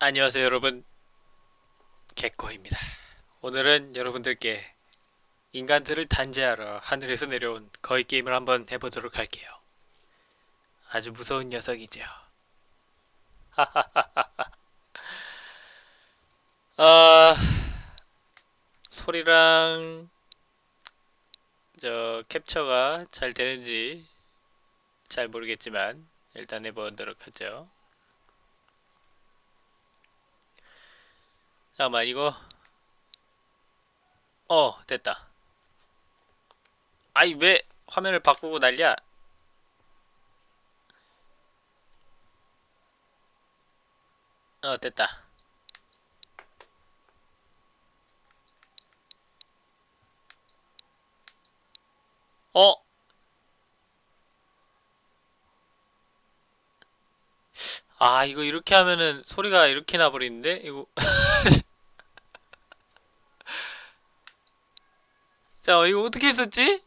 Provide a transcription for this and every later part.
안녕하세요 여러분. 개코입니다. 오늘은 여러분들께 인간들을 단죄하러 하늘에서 내려온 거의 게임을 한번 해보도록 할게요. 아주 무서운 녀석이죠. 아... 소리랑 저 캡처가 잘 되는지 잘 모르겠지만 일단 해보도록 하죠 잠깐만 이거. 어 됐다. 아이 왜 화면을 바꾸고 난리야? 어 됐다. 어? 아 이거 이렇게 하면은 소리가 이렇게 나버리는데? 이거 자 이거 어떻게 했었지?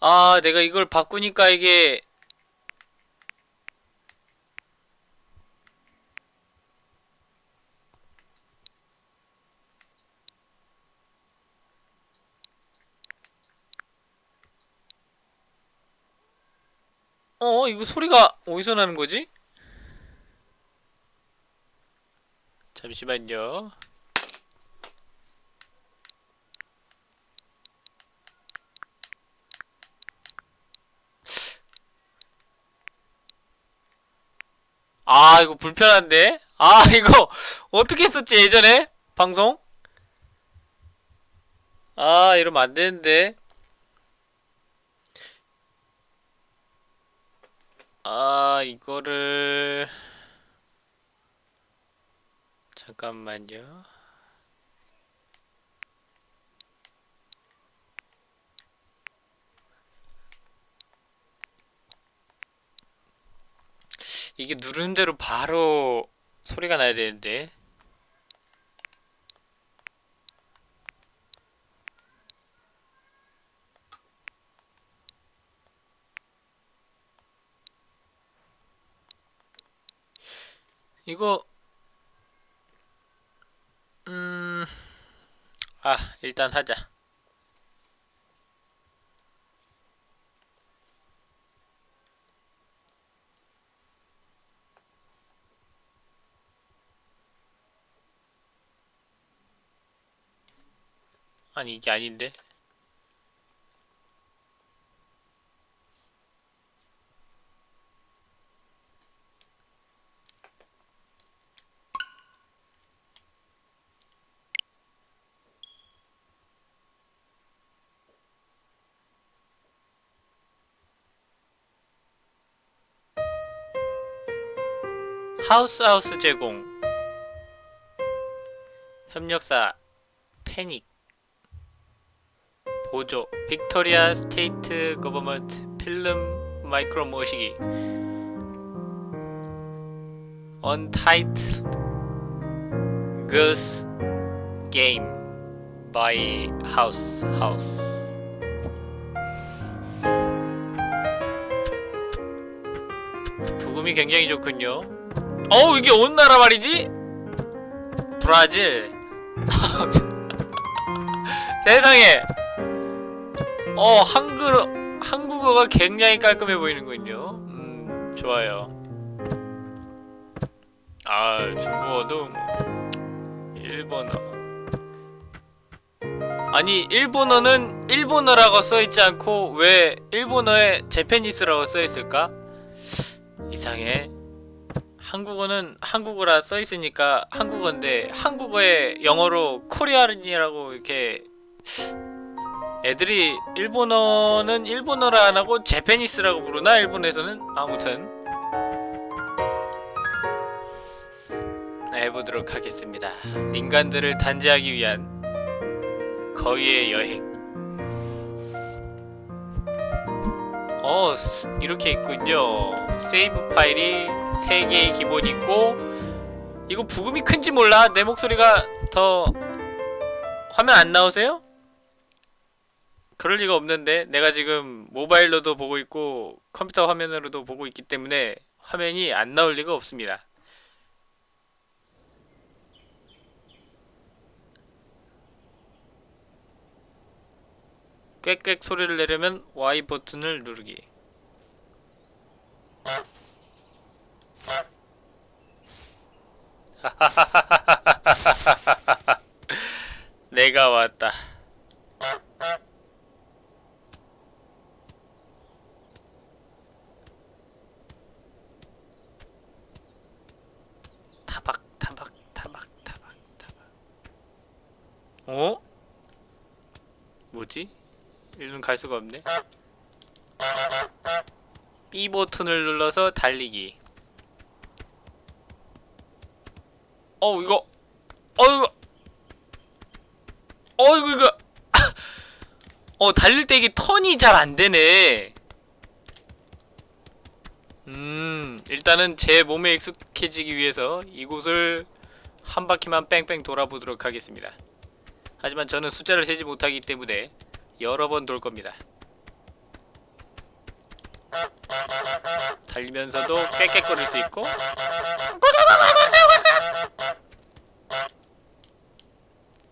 아 내가 이걸 바꾸니까 이게 어 이거 소리가 어디서 나는 거지? 잠시만요 아 이거 불편한데? 아 이거 어떻게 했었지 예전에? 방송? 아 이러면 안되는데 아 이거를 잠깐만요. 이게 누른 대로 바로 소리가 나야 되는데 이거 음... 아 일단 하자. 아니 이게 아닌데 하우스하우스 제공. 협력사 패닉. 보조 Victoria State Government Film 마이크로 모시기. Untitled Goose Game by House House. 브금이 굉장히 좋군요 어우 이게 어느 나라 말이지? 브라질. 세상에. 어 한글 한국어가 굉장히 깔끔해 보이는군요. 음 좋아요. 아 중국어도 뭐 일본어. 아니 일본어는 일본어라고 써있지 않고 왜 일본어에 제페니스라고 써있을까? 이상해 한국어는 한국어라 써있으니까 한국어인데 한국어에 영어로 코리아인이라고 이렇게 애들이 일본어는 일본어라 안하고 제페니스라고 부르나? 일본에서는? 아무튼 네, 해보도록 하겠습니다 인간들을 단죄하기 위한 거위의 여행 어 이렇게 있군요. 세이브 파일이 3개의 기본 있고 이거 부금이 큰지 몰라. 내 목소리가 더 화면 안 나오세요? 그럴 리가 없는데 내가 지금 모바일로도 보고 있고 컴퓨터 화면으로도 보고 있기 때문에 화면이 안 나올 리가 없습니다 꽥꽥 소리를 내려면 Y 버튼을 누르기 내가 왔다. 타박 타박 타박 타박 타박. 어? 뭐지? 일로 갈 수가 없네. B 버튼을 눌러서 달리기. 어 이거. 어이구 어이구 이거. 어 달릴 때 이게 턴이 잘 안되네. 음 일단은 제 몸에 익숙해지기 위해서 이곳을 한 바퀴만 뺑뺑 돌아보도록 하겠습니다. 하지만 저는 숫자를 세지 못하기 때문에 여러 번 돌 겁니다 달리면서도 꽥꽥거릴 수 있고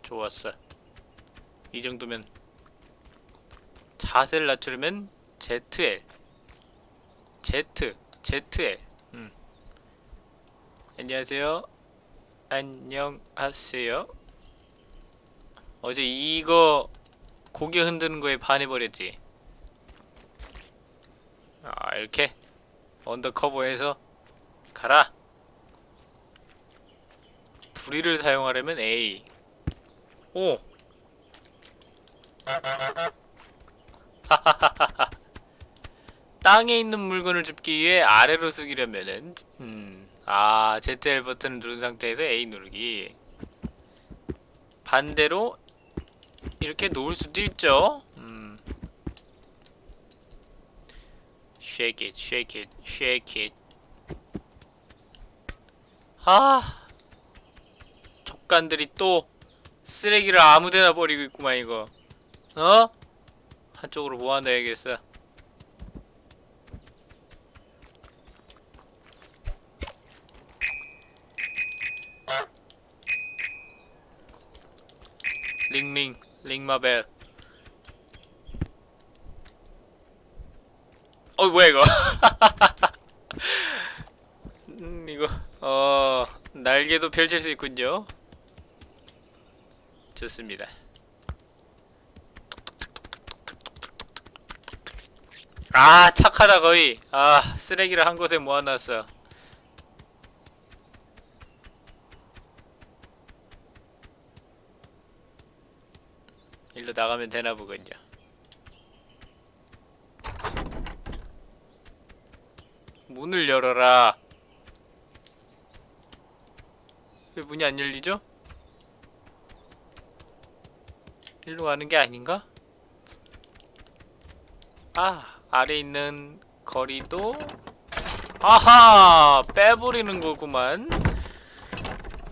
좋았어. 이 정도면 자세를 낮추려면 ZL Z ZL 음. 안녕하세요. 안녕하세요. 어제 이거 고개 흔드는 거에 반해버렸지. 아 이렇게 언더커버에서 가라. 부리를 사용하려면 A. 오. 땅에 있는 물건을 줍기 위해 아래로 숙이려면은 음. 아, ZL 버튼을 누른 상태에서 A 누르기. 반대로 이렇게 놓을 수도 있죠. 음. shake it, shake it, shake it. 아. 족간들이 또 쓰레기를 아무데나 버리고 있구만 이거 어? 한쪽으로 모아놔야겠어 링링 링 마벨. 어 뭐야 이거? 음 이거 어 날개도 펼칠 수 있군요. 좋습니다. 아 착하다 거의. 아 쓰레기를 한 곳에 모아놨어 일로 나가면 되나 보군요 문을 열어라 왜 문이 안 열리죠? 일로 가는 게 아닌가? 아, 아래 있는 거리도 아하! 빼버리는 거구만.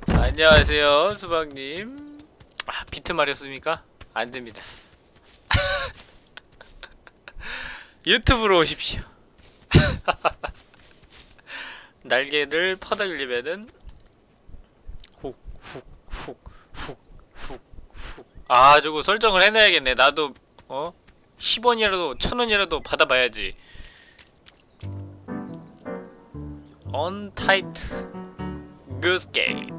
안녕하세요, 수박님. 아, 비트 말이었습니까? 안 됩니다. 유튜브로 오십시오. 날개를 퍼덕이려면은 훅, 훅, 훅, 훅, 훅, 훅. 아, 저거 설정을 해놔야겠네. 나도, 어? 10원이라도, 1000원이라도 받아봐야지. Goose Gate.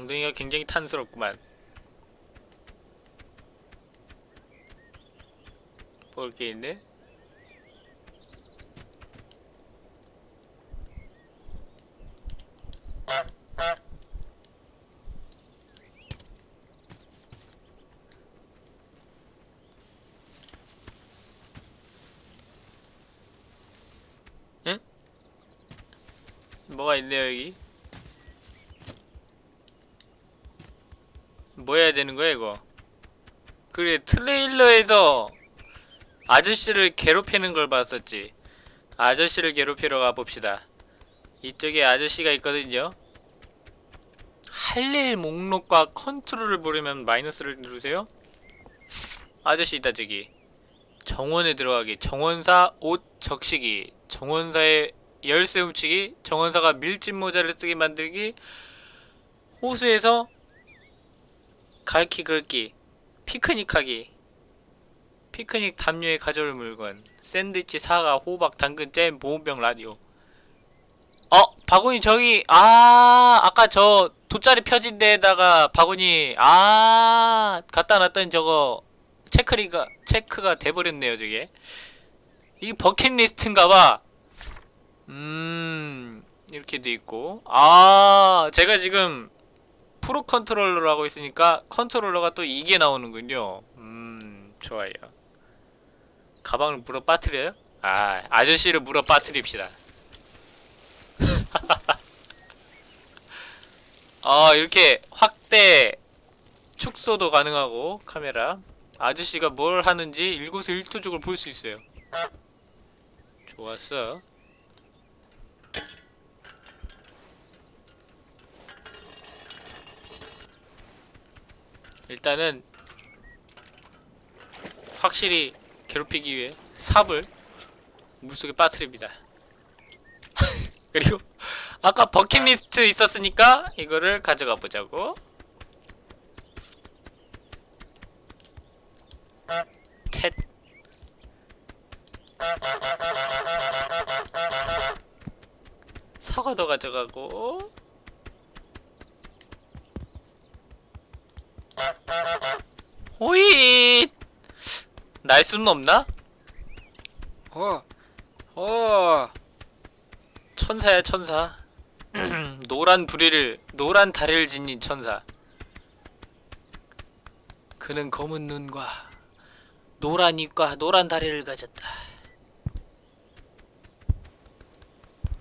엉덩이가 굉장히 탄스럽구만. 볼 게 있네? 뭐가 있네요 여기 뭐 해야 되는 거야 이거 그래 트레일러에서 아저씨를 괴롭히는 걸 봤었지. 아저씨를 괴롭히러 가봅시다. 이쪽에 아저씨가 있거든요. 할 일 목록과 컨트롤을 보려면 마이너스를 누르세요. 아저씨 있다 저기. 정원에 들어가기, 정원사 옷 적시기, 정원사의 열쇠 훔치기, 정원사가 밀짚 모자를 쓰게 만들기, 호수에서 갈키 긁기, 피크닉하기, 피크닉 담요에 가져올 물건, 샌드위치, 사과, 호박, 당근, 잼, 보온병, 라디오. 어, 바구니 저기 아 아까 저 돗자리 펴진 데에다가 바구니 아 갖다 놨더니 저거 체크리가 체크가 돼버렸네요 저게. 이게 버킷리스트인가봐. 음 이렇게도 있고. 아 제가 지금 프로 컨트롤러로 하고 있으니까 컨트롤러가 또 이게 나오는군요. 음 좋아요. 가방을 물어 빠뜨려요? 아 아저씨를 물어 빠뜨립시다. 아 이렇게 확대 축소도 가능하고 카메라. 아저씨가 뭘 하는지 일거수일투족을 볼 수 있어요. 좋았어 일단은 확실히 괴롭히기 위해 삽을 물속에 빠뜨립니다. 그리고 아까 버킷리스트 있었으니까 이거를 가져가 보자고. 텟 사과도 가져가고 호잇! 날 수는 없나? 어, 어, 천사야 천사. 노란 부리를 노란 다리를 지닌 천사. 그는 검은 눈과 노란 입과 노란 다리를 가졌다.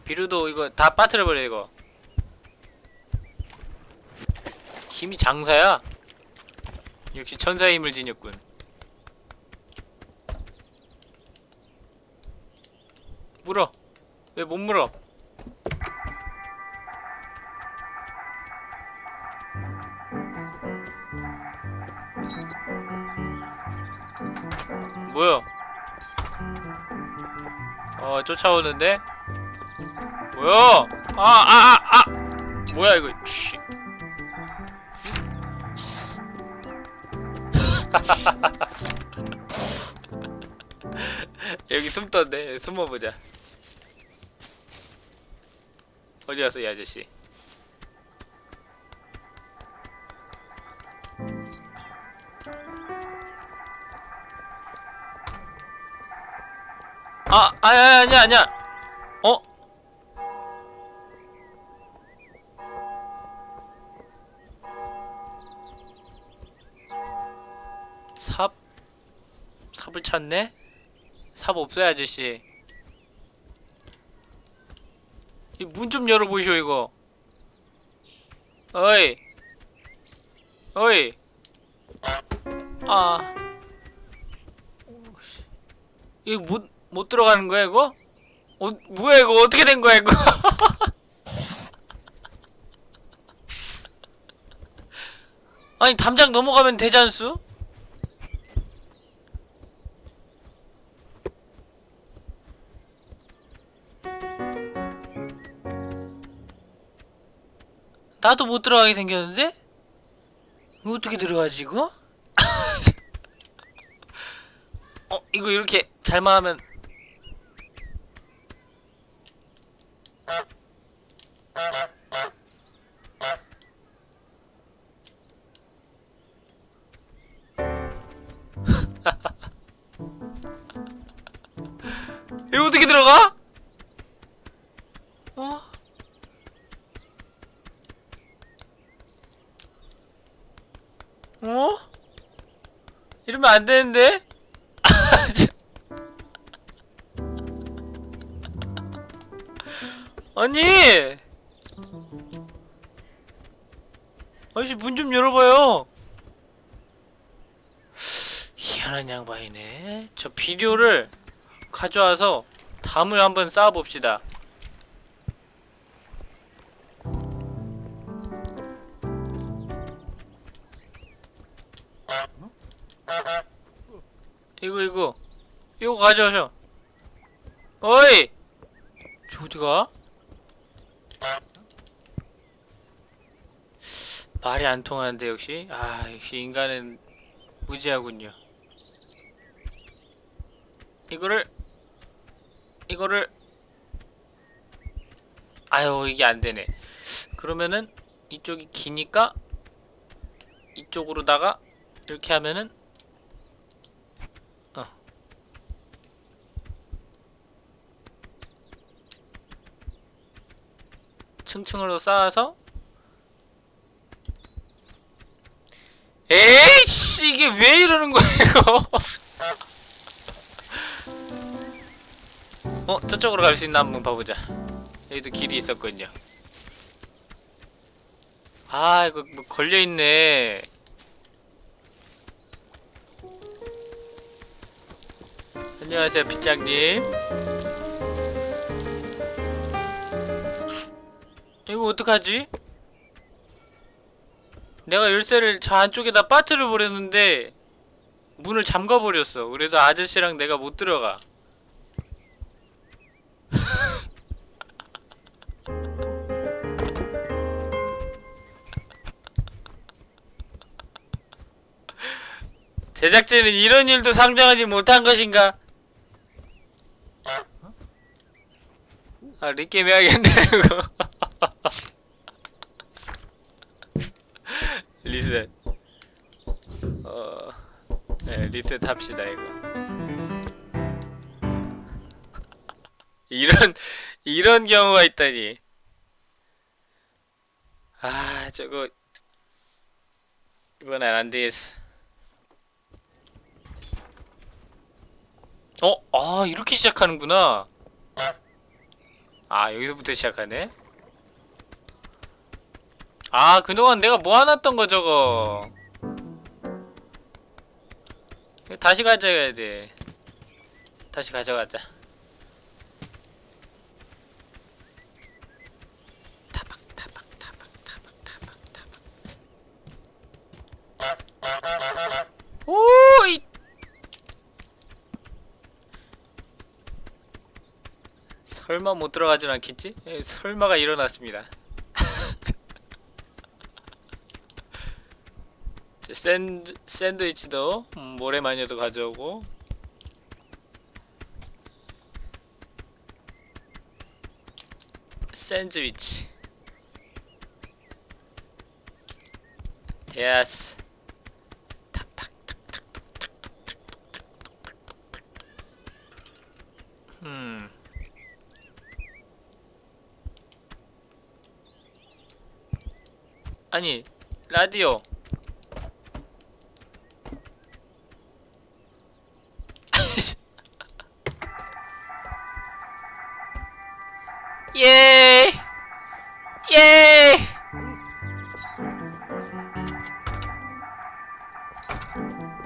비루도 이거 다 빠뜨려버려 이거. 힘이 장사야 역시 천사의 힘을 지녔군 물어 왜 못 물어 뭐야? 어 쫓아오는데? 뭐야? 아 아 아 아, 뭐야 이거? 씨. 여기 숨던데 숨어보자. 어디 갔어 이 아저씨? 아, 아야, 아니야, 아니야. 삽? 삽을 찾네? 삽 없어요, 아저씨. 이 문 좀 열어보시오, 이거. 어이. 어이. 아. 이거 못, 못 들어가는 거야 이거? 어 뭐야 이거 어떻게 된 거야 이거? 아니 담장 넘어가면 되지 않수? 나도 못 들어가게 생겼는데? 어떻게 들어가지 이거? 어 이거 이렇게 잘만 하면 이거 어떻게 들어가? 어? 어? 이러면 안 되는데? 아니! 아저씨 문 좀 열어봐요. 귀찮은 양반이네. 저 비료를 가져와서 담을 한번 쌓아봅시다. 이거 이거 이거 가져오셔. 어이! 저 어디가? 말이 안 통하는데 역시 아 역시 인간은 무지하군요. 이거를 이거를 아유 이게 안 되네. 그러면은 이쪽이 기니까 이쪽으로다가 이렇게 하면은 층층으로 쌓아서 에이씨 이게 왜 이러는 거야 이거? 어 저쪽으로 갈 수 있나 한번 봐보자. 여기도 길이 있었거든요. 아 이거 뭐 걸려있네. 안녕하세요 빗장님 이거 어떡하지? 내가 열쇠를 저 안쪽에다 빠트려 버렸는데 문을 잠가 버렸어. 그래서 아저씨랑 내가 못 들어가. 제작진은 이런 일도 상정하지 못한 것인가? 아, 리게임 해야겠네, 이거. 리셋. 어, 네, 리셋 합시다, 이거. 이런, 이런 경우가 있다니. 아, 저거. 이건 안 되겠어. 어? 아, 이렇게 시작하는구나. 아, 여기서부터 시작하네? 아 그동안 내가 모아놨던 거 저거 다시 가져가야 돼 다시 가져가자. 타박 타박 타박 타박 타박 타박. 오이. 설마 못 들어가진 않겠지? 에, 설마가 일어났습니다 이제 sand, sand witch도 음, 모래마녀도 가져오고. sand witch. 예스. 음. 아니 라디오 예! 예!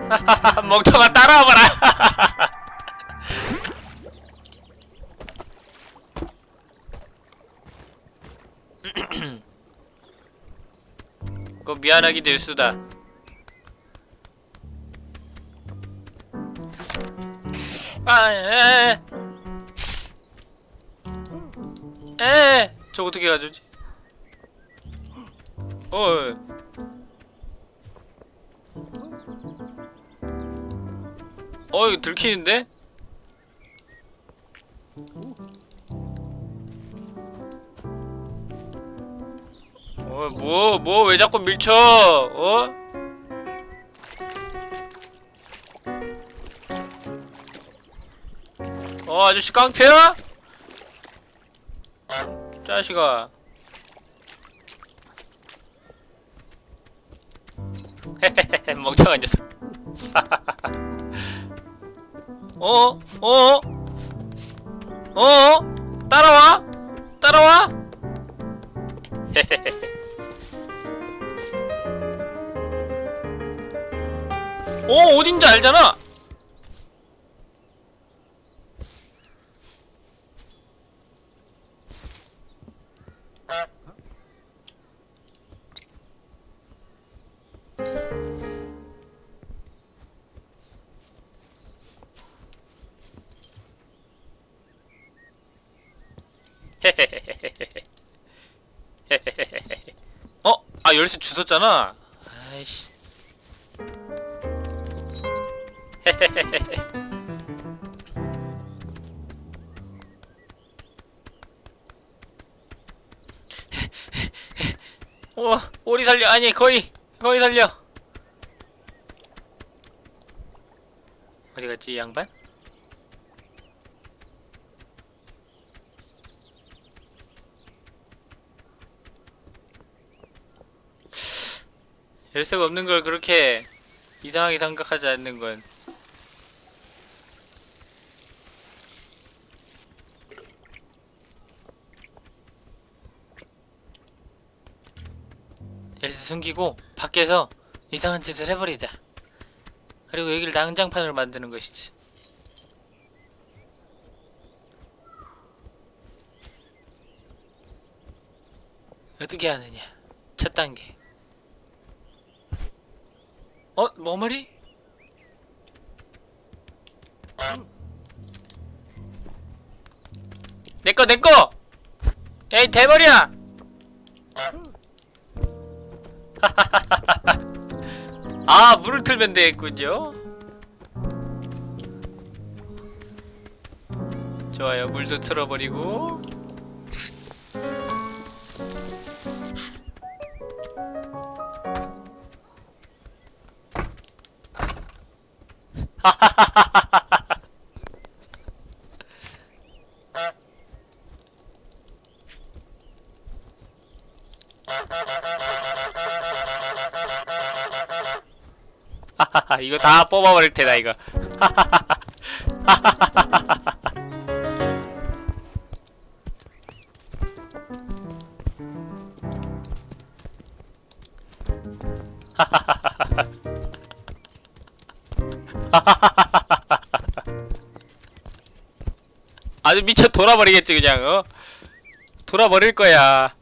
멍청아 따라와봐라! 그거 미안하게 될 수다. 아, 에, 에. 에! 저 어떻게 가져오지? 어. 어, 이거 들키는데? 어, 뭐, 뭐, 왜 자꾸 밀쳐? 어? 어, 아저씨 깡패야? 자식아. 멍청한 녀석. 어? 어? 어? 따라와? 따라와? 어, 어딘지 알잖아. 열쇠 주웠잖아. 아이씨. 어, 오리 살려. 아니, 거의, 거의 살려. 어디 갔지, 이 양반? 열쇠가 없는 걸 그렇게 이상하게 생각하지 않는 건. 열쇠 숨기고 밖에서 이상한 짓을 해버리자. 그리고 여기를 난장판으로 만드는 것이지. 어떻게 하느냐? 첫 단계 어? 머머리? 내꺼 내꺼! 에이 대머리야! 아 물을 틀면 되겠군요 좋아요 물도 틀어버리고 이거 다 뽑아버릴 테다 이거 돌아버리겠지 그냥 어 돌아버릴 거야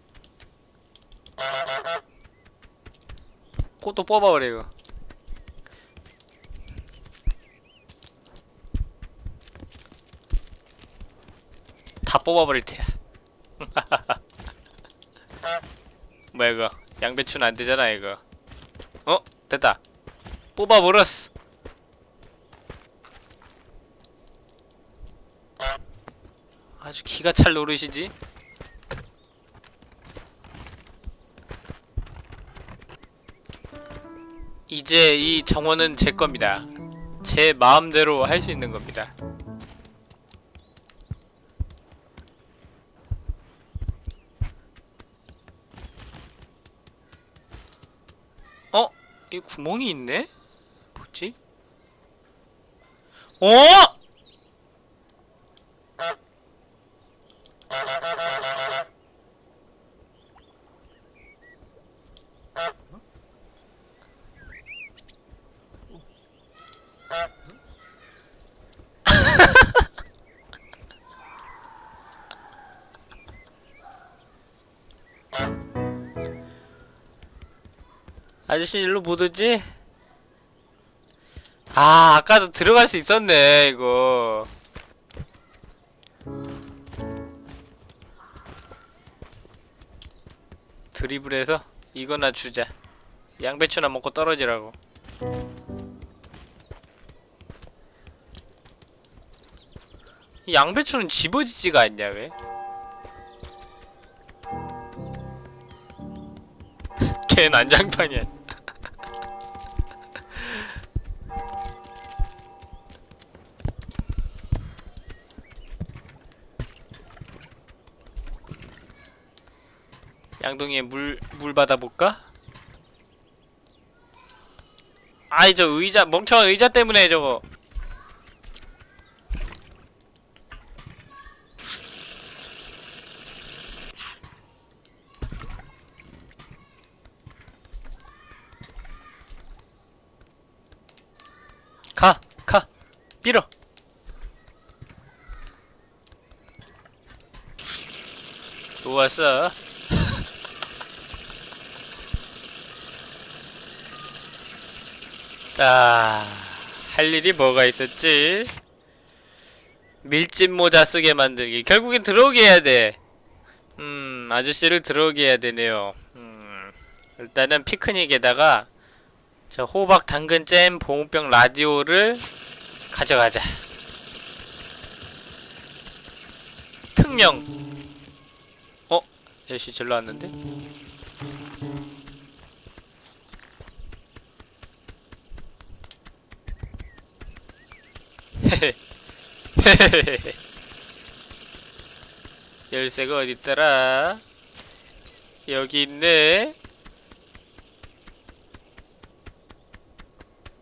꽃도 뽑아버려 이거 다 뽑아버릴 테야. 뭐야 이거 양배추는 안 되잖아 이거. 어 됐다. 뽑아버렸어. 기가 찰 노릇이지. 이제 이 정원은 제 겁니다. 제 마음대로 할 수 있는 겁니다. 어? 이 구멍이 있네? 뭐지? 어? 아저씨 일로 못 오지? 아 아까도 들어갈 수 있었네 이거 드리블해서 이거나 주자 양배추나 먹고 떨어지라고 이 양배추는 집어지지가 않냐 왜? 걔 난장판이야 양동이에 물, 물 받아볼까? 아이 저 의자 멍청한 의자 때문에 저거 가! 가! 밀어! 좋았어 자, 할 일이 뭐가 있었지? 밀짚 모자 쓰게 만들기. 결국엔 들어오게 해야 돼. 음, 아저씨를 들어오게 해야 되네요. 음, 일단은 피크닉에다가 저 호박 당근 잼 보온병 라디오를 가져가자. 특명. 어? 열시 절로 왔는데? 열쇠가 어딨더라? 여기 있네.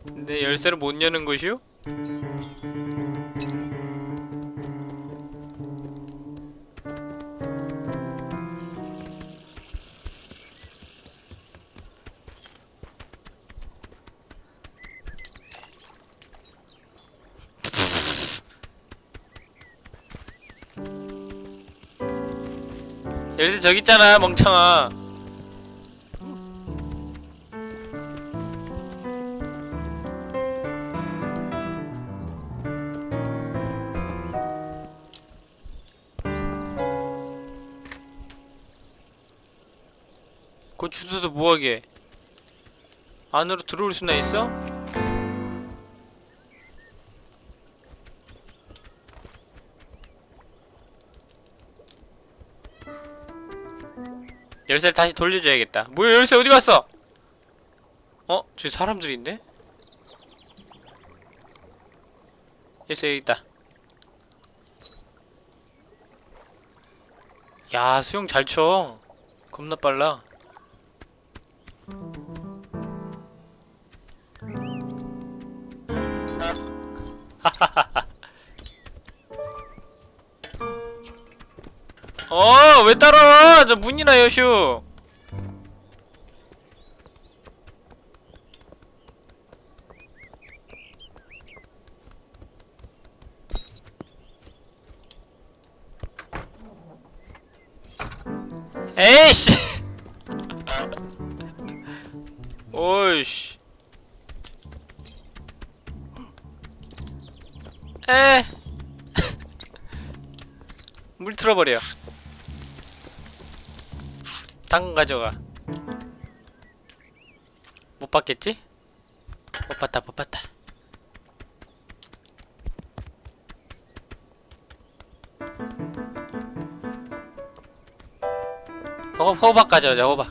근데 열쇠를 못 여는 것이 요? 열쇠 저기 있잖아 멍청아 그거 주워서 뭐하게 안으로 들어올 수나 있어? 열쇠를 다시 돌려줘야겠다. 뭐야 열쇠 어디 갔어? 어? 저기 사람들이 있네? 열쇠 여기 있다. 야 수영 잘 쳐. 겁나 빨라. 어, 왜 따라와? 저 문이나 여슈. 가져가. 못 봤겠지? 못 봤다, 못 봤다. 호, 호박 가져오자, 호박.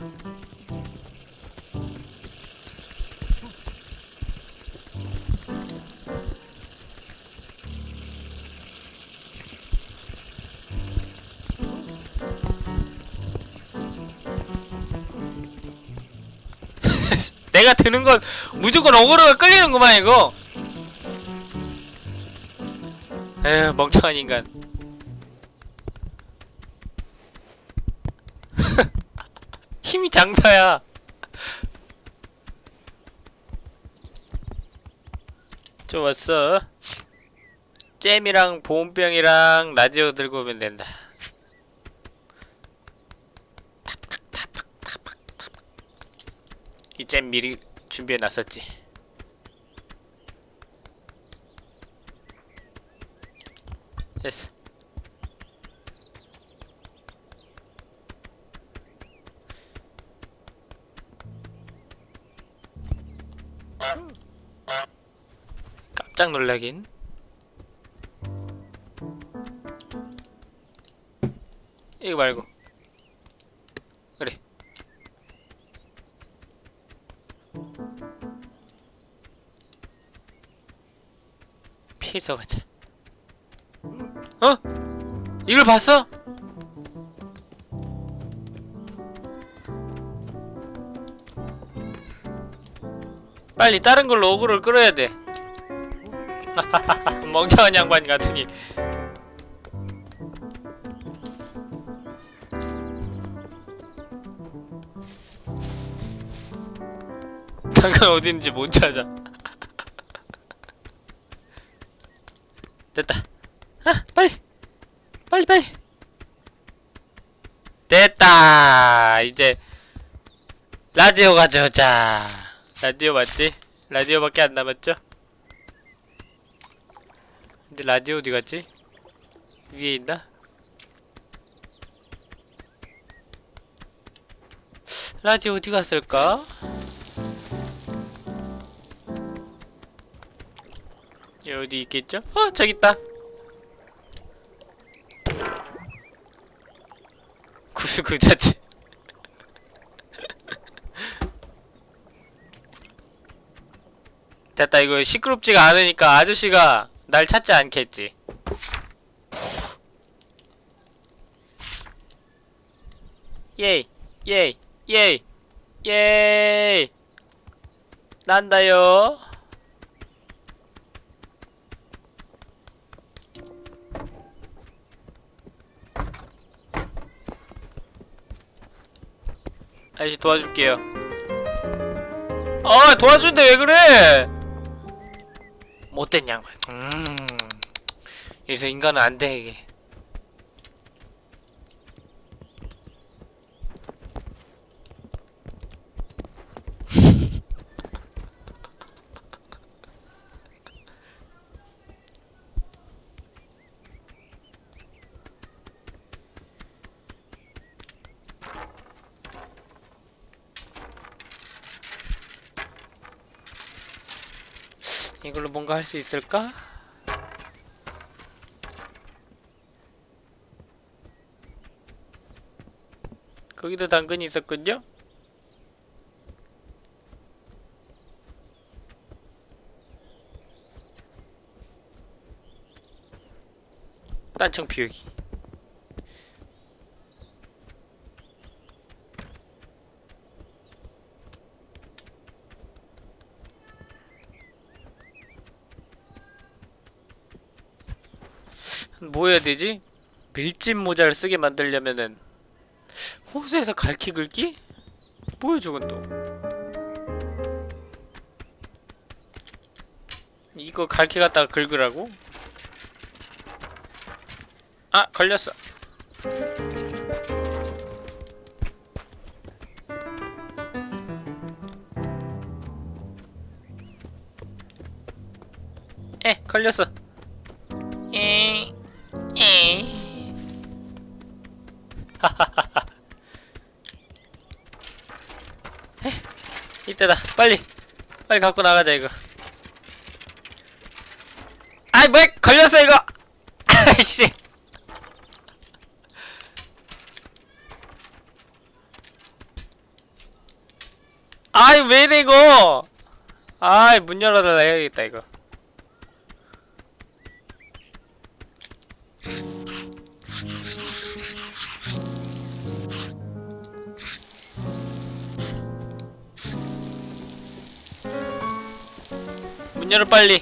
내가 드는 건 무조건 어그로가 끌리는구만 이거. 에휴 멍청한 인간. 힘이 장사야. 좋았어. 잼이랑 보온병이랑 라디오 들고 오면 된다 미리 준비해 놨었지. 됐어. 깜짝 놀라긴. 이거 말고. 가자. 어? 이걸 봤어? 빨리 다른 걸로 어그로를 끌어야 돼. 멍청한 양반 같으니. 잠깐 있는지 못 찾아. 됐다. 아, 빨리. 빨리 빨리. 됐다. 이제 라디오 가져오자. 라디오 맞지? 라디오밖에 안 남았죠? 근데 라디오 어디 갔지? 위에 있나? 라디오 어디 갔을까? 어디 있겠죠? 어 저기 있다. 구수 그 자체. 됐다 이거 시끄럽지가 않으니까 아저씨가 날 찾지 않겠지. 예이 예이 예이 예이 난다요. 아저씨 도와줄게요. 아 도와주는데 왜 그래? 못된 양반. 음. 이래서 인간은 안돼 이게. 이걸로 뭔가 할 수 있을까? 거기도 당근이 있었군요? 딴청 비우기 뭐 해야 되지? 밀짚 모자를 쓰게 만들려면은 호수에서 갈퀴 긁기? 뭐야 저건 또 이거 갈퀴 갖다가 긁으라고? 아 걸렸어 에 걸렸어 때다. 빨리. 빨리 갖고 나가자 이거. 아이 뭐야 걸렸어 이거. 아이씨. 아이 왜 이래 이거? 아이 문 열어달라 해야겠다 이거 빨리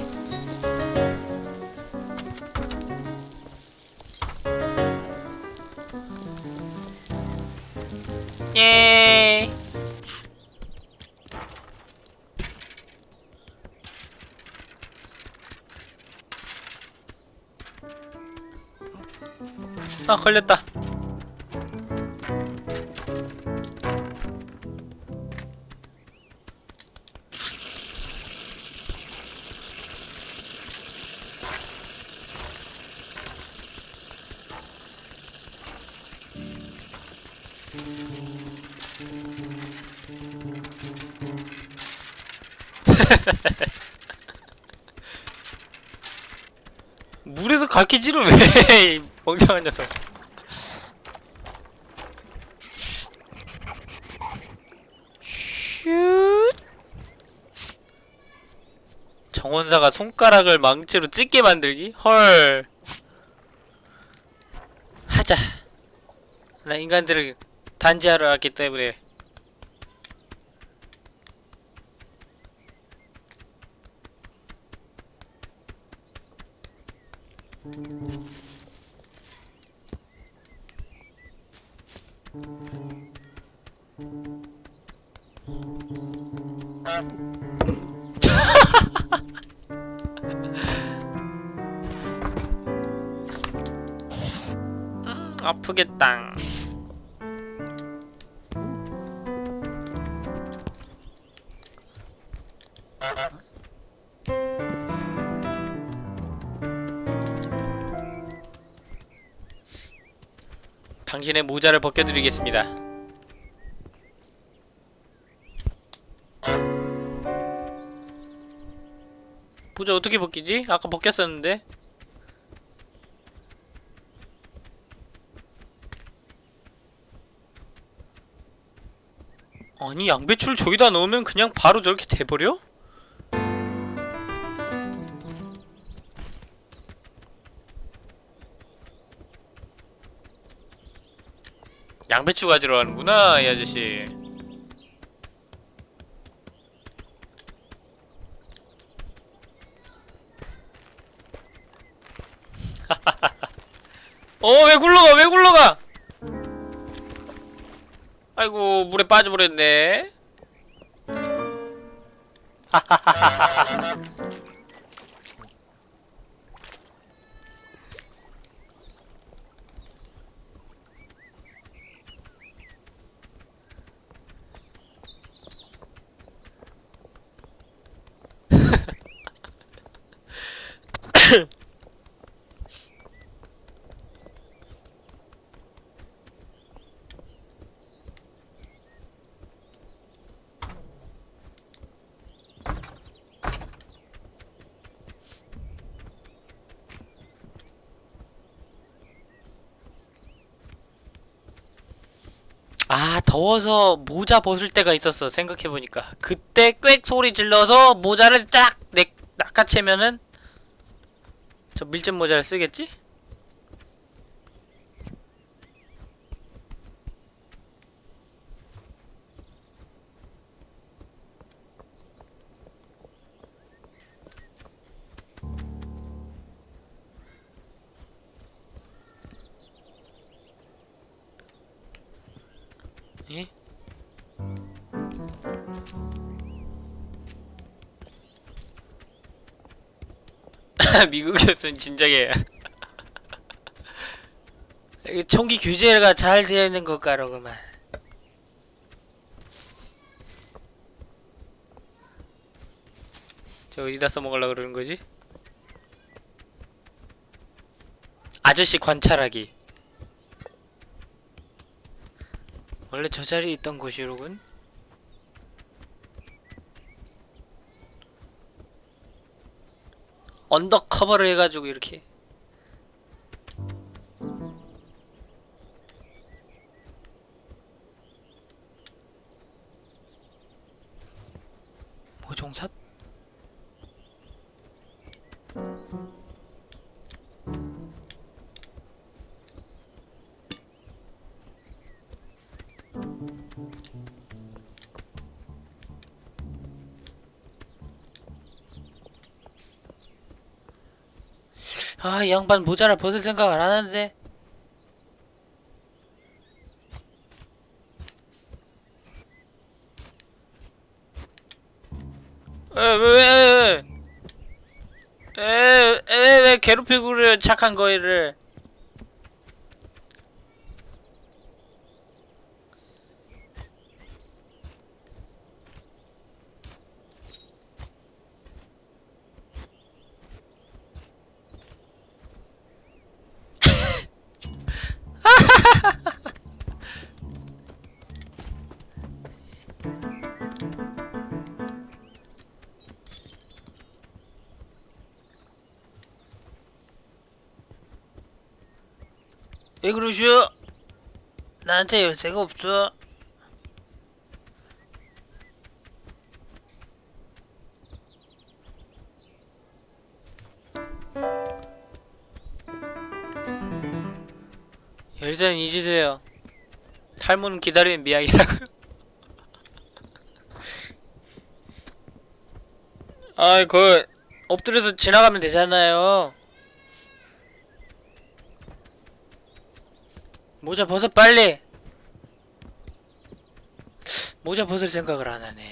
물에서 갈퀴질을 왜이 멍청한 녀석. 슛. 정원사가 손가락을 망치로 찢게 만들기? 헐. 하자. 나 인간들을 단지하러 왔기 때문에 해보겠다 당신의 모자를 벗겨드리겠습니다. 모자 어떻게 벗기지? 아까 벗겼었는데? 아니 양배추를 저기다 넣으면 그냥 바로 저렇게 돼버려? 양배추 가지러 가는구나 이 아저씨 어왜 굴러 빠져버렸네. 아 더워서 모자 벗을 때가 있었어 생각해보니까 그때 꽥 소리 질러서 모자를 쫙 내, 낚아채면은 저 밀짚 모자를 쓰겠지? 미국이었으면 진작에 이게 총기 규제가 잘 되어 있는 것가로구만. 저 어디다 써먹으려고 그러는 거지? 아저씨 관찰하기. 원래 저 자리에 있던 곳이로군 언더커버를 해가지고 이렇게 아, 이 양반 모자를 벗을 생각 안 하는데. 에, 왜, 왜, 왜, 에, 에, 왜 괴롭히고 그래, 착한 거이를. 그러시오? 나한테 열쇠가 없어. 열쇠는 잊으세요. 탈모는 기다리는 미학이라고요. 아이, 그 엎드려서 지나가면 되잖아요. 모자 벗어 빨리. 모자 벗을 생각을 안 하네.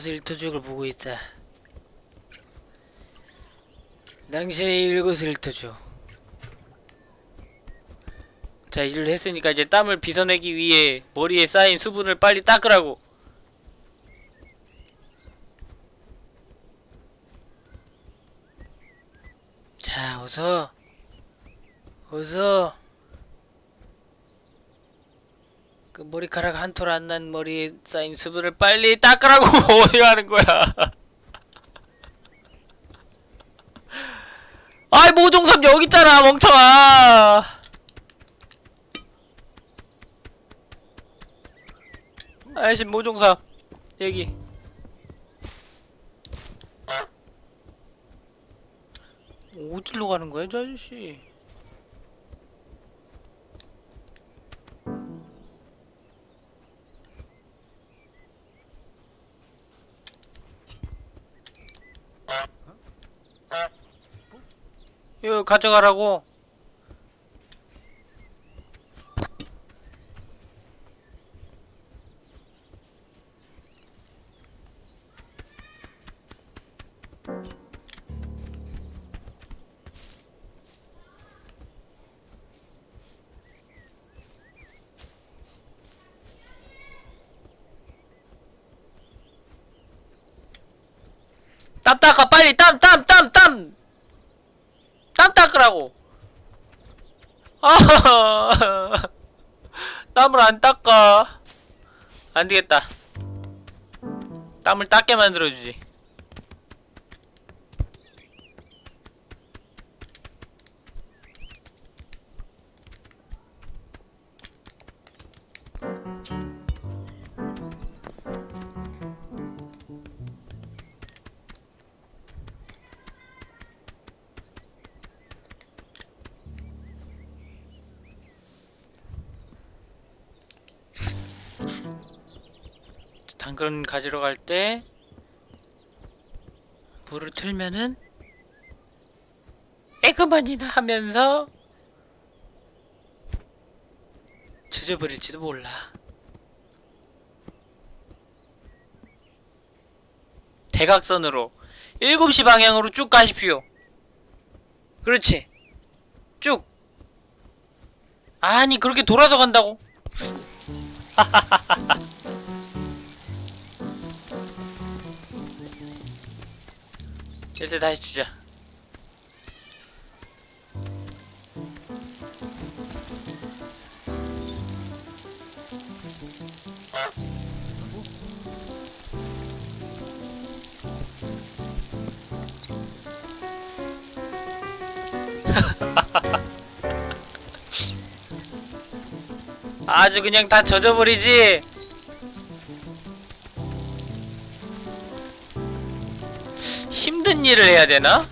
내 일거수일투족을 보고 있다. 당신의 흩어줘. 자, 일을 했으니까 이제 땀을 빗어내기 위해 머리에 쌓인 수분을 빨리 닦으라고. 자, 어서. 어서. 그 머리카락 한 톨 안 난 머리에 쌓인 수분을 빨리 닦으라고 어디 하는 거야? 아이 모종삼 여기 있잖아 멍청아. 아이씨 모종삼 여기. 어디로 가는 거야, 저 아저씨? 이거 가져가라고. 땀 닦아 빨리 땀 땀 땀 땀 땀 닦으라고. 아 땀을 안 닦아. 안 되겠다. 땀을 닦게 만들어주지 당근 가지러 갈 때 물을 틀면은 에그만이나 하면서 젖어버릴지도 몰라. 대각선으로 7시 방향으로 쭉 가십시오. 그렇지. 쭉. 아니, 그렇게 돌아서 간다고. 열쇠 다시 주자. 아주 그냥 다 젖어버리지. 힘든 일을 해야 되나?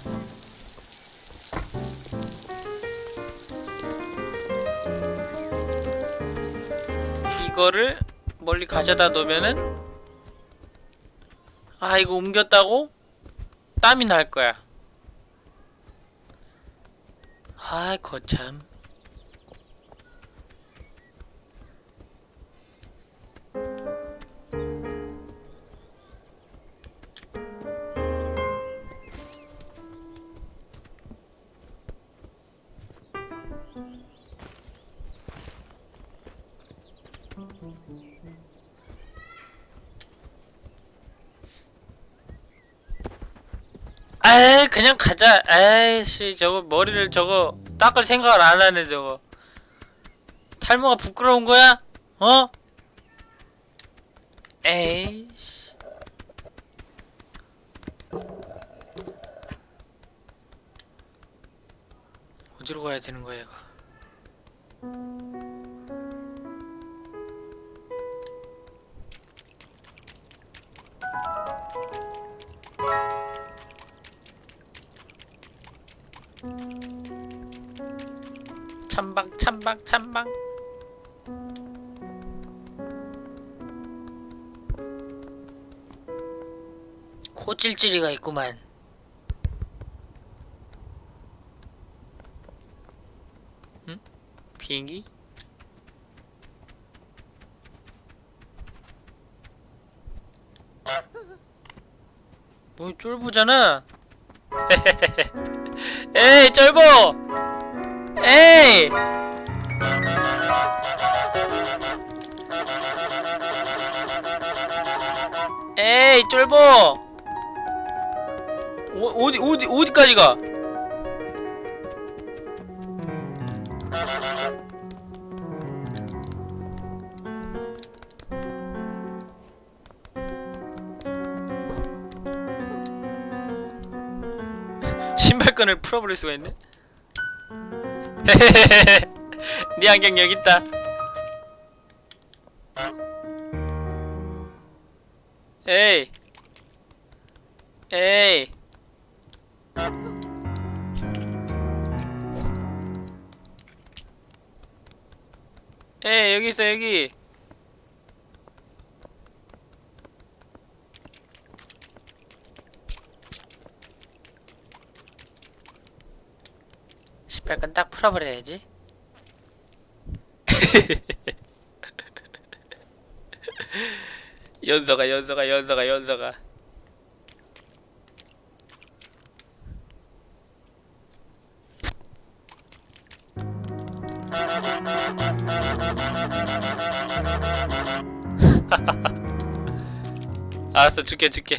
이거를 멀리 가져다 놓으면은 아 이거 옮겼다고 땀이 날 거야. 아 거참. 에이 그냥 가자 에이씨 저거 머리를 저거 닦을 생각을 안 하네 저거 탈모가 부끄러운 거야? 어? 에이씨 어디로 가야 되는 이 코찔찔이가 있구만. 응? 비행기? 뭐 쫄부잖아. 에이 쫄보! 에이! 에이 쫄보 어, 어디 어디 어디까지 가 신발끈을 풀어버릴 수가 있네. 네 안경 여기 있다. 에이. 에이 딱 풀어버려야지. 연서가 연서가 연서가 연서가. 알았어 줄게 줄게.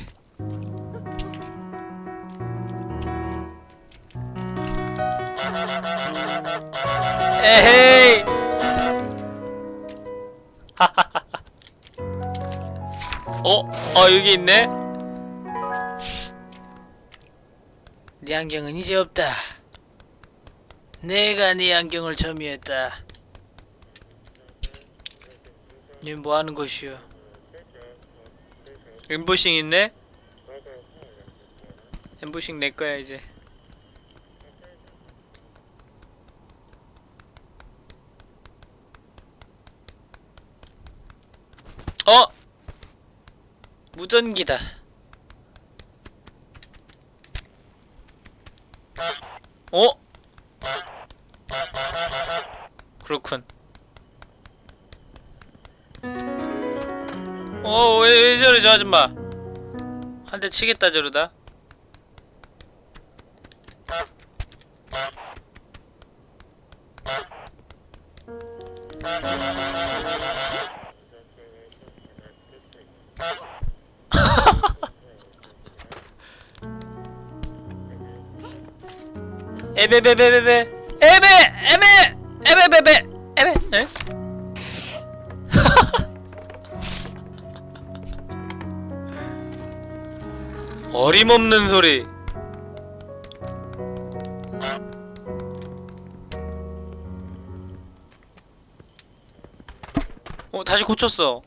에헤이. 어? 어 여기 있네. 네 안경은 이제 없다. 내가 네 안경을 점유했다. 니뭐 하는 것이오? 엠보싱 있네? 엠보싱 내 거야 이제. 어? 무전기다. 어? 그렇군. 어, 왜, 왜 저래, 저 아줌마. 한 대 치겠다, 저러다. 에베베베베베 에베 에베 에베베베 에베 에? 어림없는 소리 어 다시 고쳤어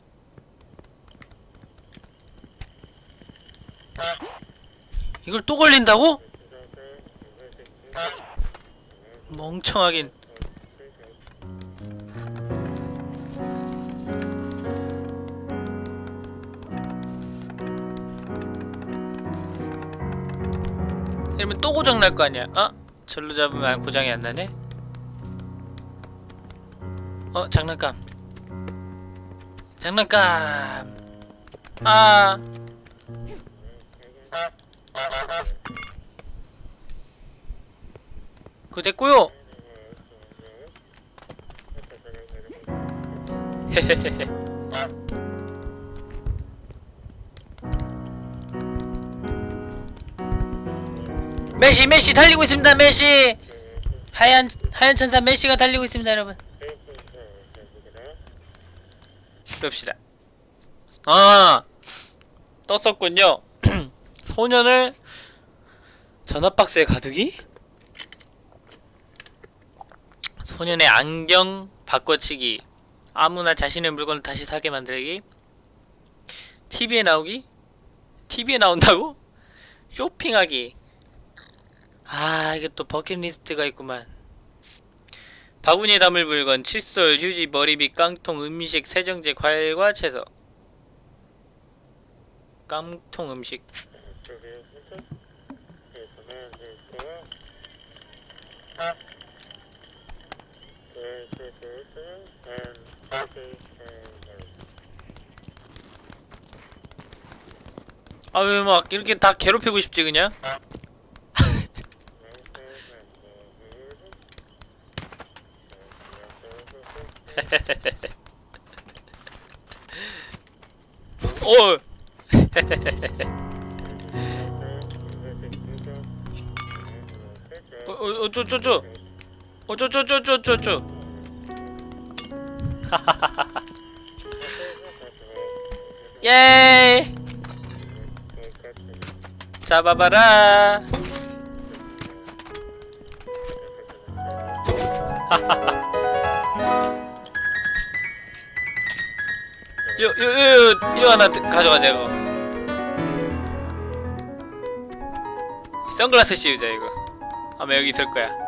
이걸 또 걸린다고? 멍청하긴 이러면 또 고장 날 거 아니야. 어? 절로 잡으면 고장이 안 나네? 어? 장난감. 장난감. 아. 그거 됐고요 메시 메시 달리고 있습니다 메시. 하얀 하얀 천사 메시가 달리고 있습니다 여러분. 그럽시다. 아 떴었군요. 소년을 전화박스에 가두기? 소년의 안경 바꿔치기 아무나 자신의 물건을 다시 사게 만들기. TV에 나오기? TV에 나온다고? 쇼핑하기. 아 이게 또 버킷리스트가 있구만. 바구니에 담을 물건 칫솔, 휴지, 머리빗, 깡통, 음식, 세정제, 과일과 채소. 깡통 음식 아 왜 막 이렇게 다 괴롭히고 싶지 그냥? 어. 어, 어 어어어쩌쩌쩌 어쩌쩌쩌쩌쩌 예 잡아봐라 요, 요, 요, 요, 이거 하나 가져가자, 이거. 선글라스 씌우자, 이거. 아마 여기 있을 거야.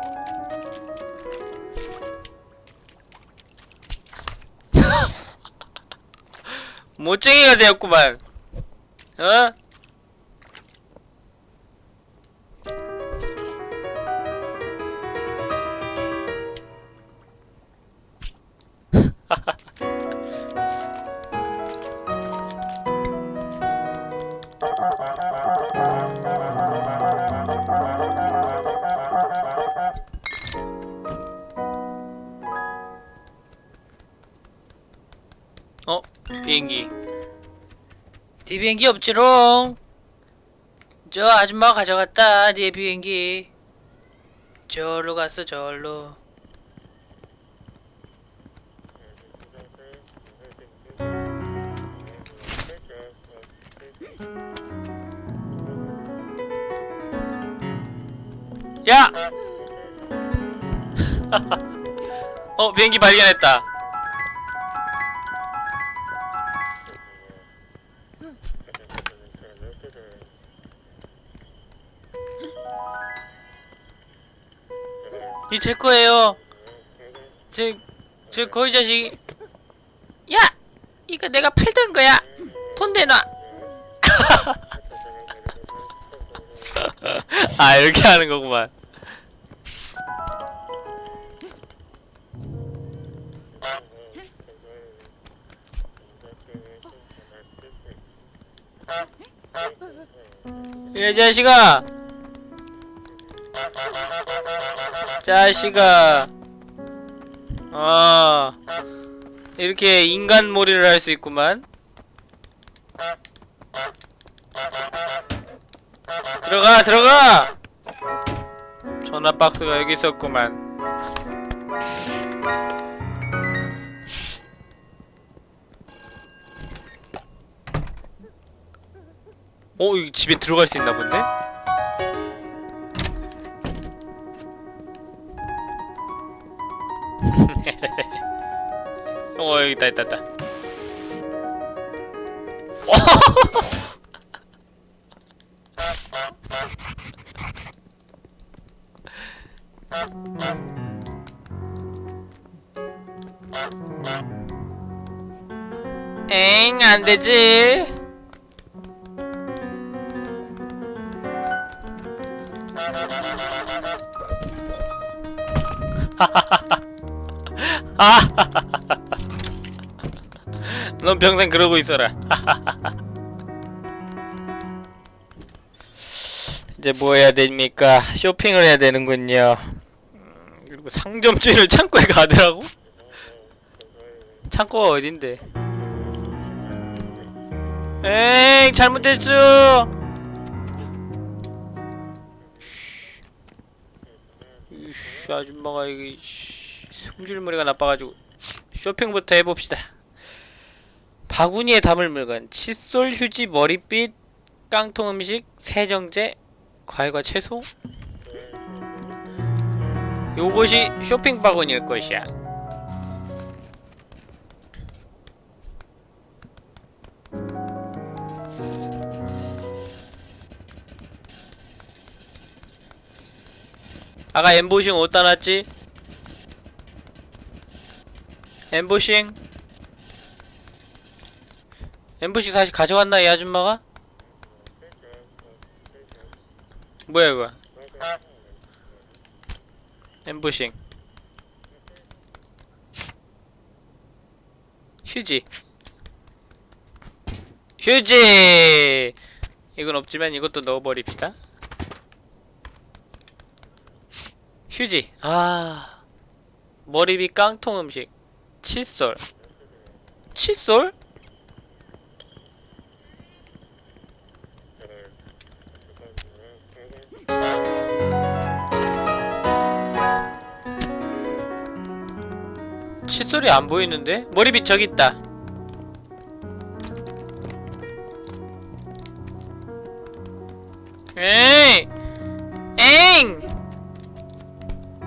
못쟁이가 되었구만. 어? 어? 비행기. 네 비행기 없지롱. 저 아줌마가 가져갔다. 네 비행기. 저로 갔어, 저로. 야! 어, 비행기 발견했다. 이 제 거예요. 제, 제 거의 자식. 야! 이거 내가 팔던 거야. 돈 내놔. 아, 이렇게 하는 거구만. 이 자식아! 자식아. 아 이렇게 인간몰이를 할 수 있구만. 들어가 들어가! 전화 박스가 여기 있었구만. 어 여기 집에 들어갈 수 있나 본데? 어 여기 있다 있다 있다. 엥 안되지 넌 평생 그러고 있어라. 이제 뭐 해야 됩니까? 쇼핑을 해야 되는군요. 음, 그리고 상점주인을 창고에 가더라고? 창고가 어딘데? 에이 잘못했어. 이씨, 아줌마가 이게 씨, 승질머리가 나빠가지고 쇼핑부터 해봅시다. 바구니에 담을 물건 칫솔, 휴지, 머리빗, 깡통 음식, 세정제, 과일과 채소 요것이 쇼핑 바구니일 것이야 아까 엠보싱 어디다 놨지? 엠보싱. 엠보싱 다시 가져갔나 이 아줌마가? 뭐야 이거? 엠보싱. 휴지. 휴지! 이건 없지만 이것도 넣어버립시다. 휴지. 아 머리빗 깡통 음식 칫솔 칫솔? 칫솔이 안 보이는데? 머리빗 저기 있다. 에이! 엥!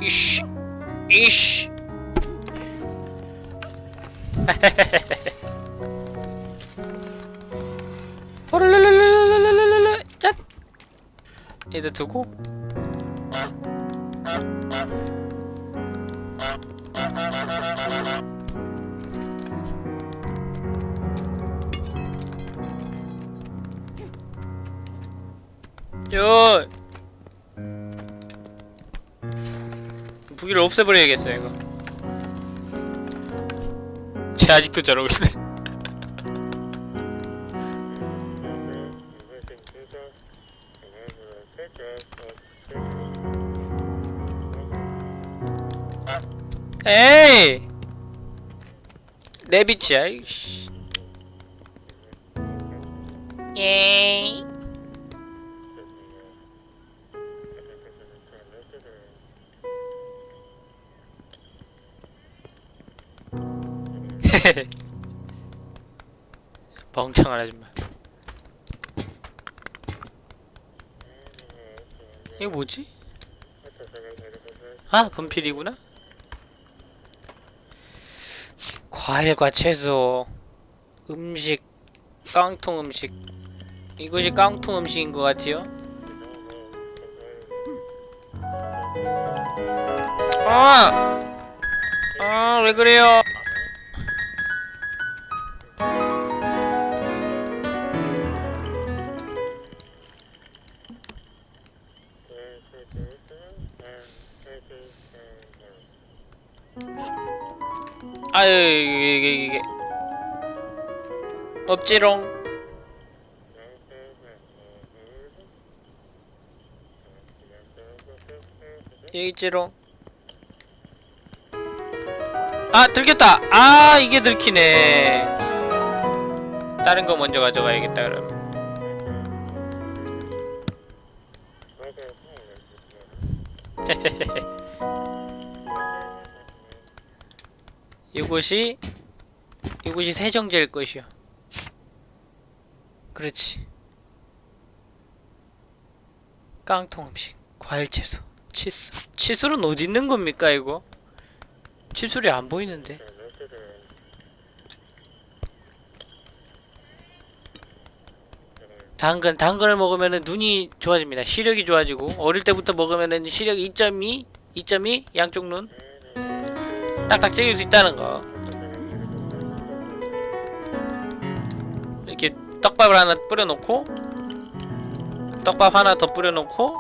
이씨! 이씨! 호랄랄랄랄랄랄랄랄 짠! 얘들 두고. 요. 무기를 없애버려야겠어 이거 쟤 아직도 저러고 있네. 에이! 내 빛이야 이씨. 예이 멍청한 아줌마 이거 뭐지? 아 분필이구나 과일과 채소 음식 깡통 음식 이것이 깡통 음식인 것 같아요 아! 아, 왜 그래요? 아유, 이게, 이게, 이게. 없지롱. 여기 있지롱. 아, 들켰다! 아, 이게 들키네. 다른 거 먼저 가져가야겠다, 그럼. 이곳이 이곳이 세정제일 것이요. 그렇지. 깡통 음식, 과일 채소, 칫솔. 칫솔은 어디 있는 겁니까 이거? 칫솔이 안 보이는데. 당근, 당근을 먹으면은 눈이 좋아집니다. 시력이 좋아지고 어릴 때부터 먹으면은 시력 2.2, 2.2 양쪽 눈 딱딱 찍을 수 있다는 거. 이렇게 떡밥을 하나 뿌려놓고 떡밥 하나 더 뿌려놓고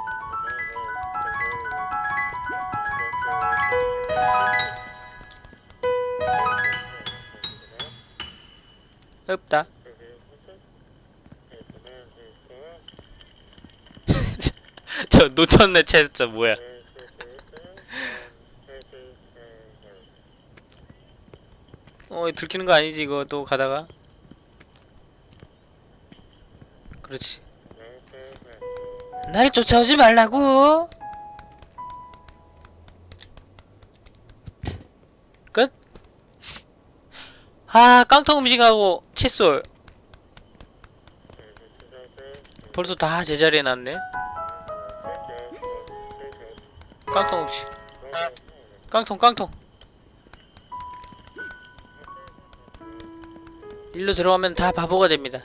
없다. 저 놓쳤네 채저 뭐야? 어 들키는 거 아니지 이거 또 가다가? 그렇지. 나를 쫓아오지 말라고. 끝. 아 깡통 음식하고 칫솔. 벌써 다 제자리에 놨네. 깡통 음식. 깡통 깡통. 일로 들어가면 다 바보가 됩니다.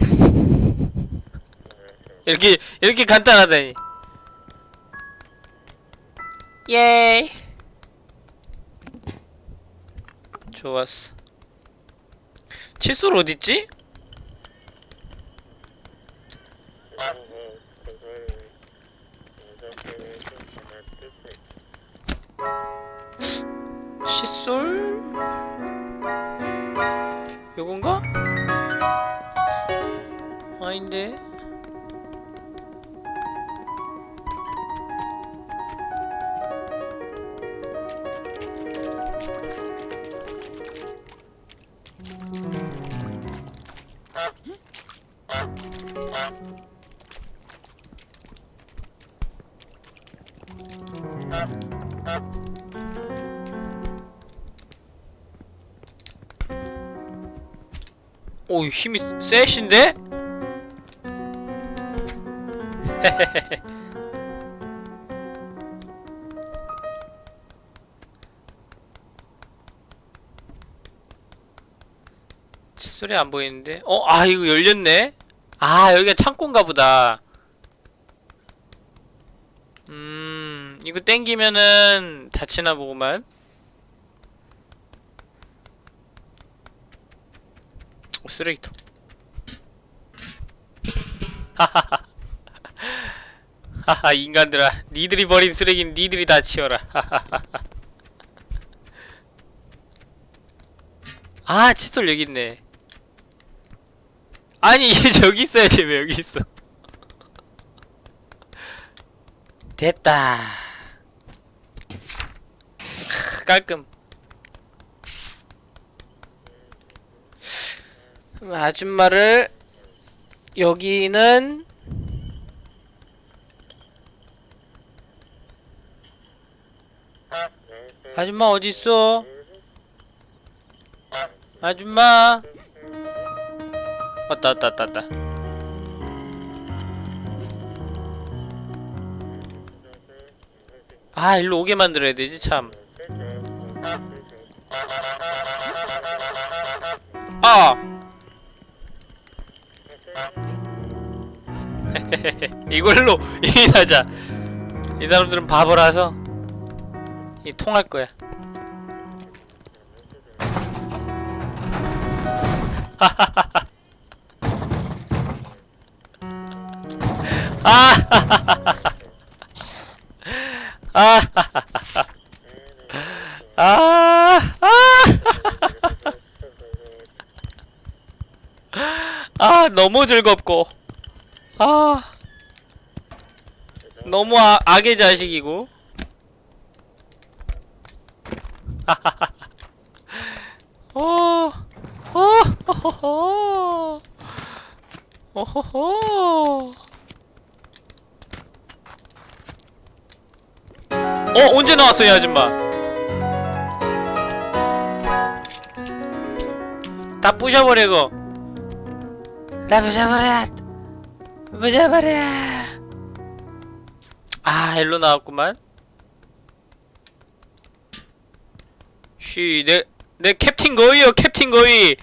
이렇게 이렇게 간단하다니. 예. 좋았어. 칫솔 어딨지? 칫솔? 요건가? 아닌데 오 힘이 세신데? 칫솔이 안 보이는데? 어? 아 이거 열렸네? 아 여기가 창고인가 보다 음 이거 땡기면은 닫히나 보구만 쓰레기통. 하하하. 하하 인간들아. 니들이 버린 쓰레기는 니들이 다 치워라. 아 칫솔 여기 있네. 아니 얘 저기 있어야지 왜 여기 있어? 됐다. 크, 깔끔 아줌마를 여기는 아줌마 어디 있어? 아줌마 왔다 왔다 왔다 왔다 아 일로 오게 만들어야 되지 참 아! 이걸로 이인하자 이 사람들은 바보라서 이 통할 거야 아! 아! 아! 아! 너무 즐겁고 아 너무 아, 악의 자식이고 어, 어, 호호호, 호호호. 어, 언제 나왔어, 이 아줌마? 다 부셔버리고. 다 부셔버려. 부셔버려. 아, 일로 나왔구만. 쉬, 내, 내 캡틴 거위요, 캡틴 거위.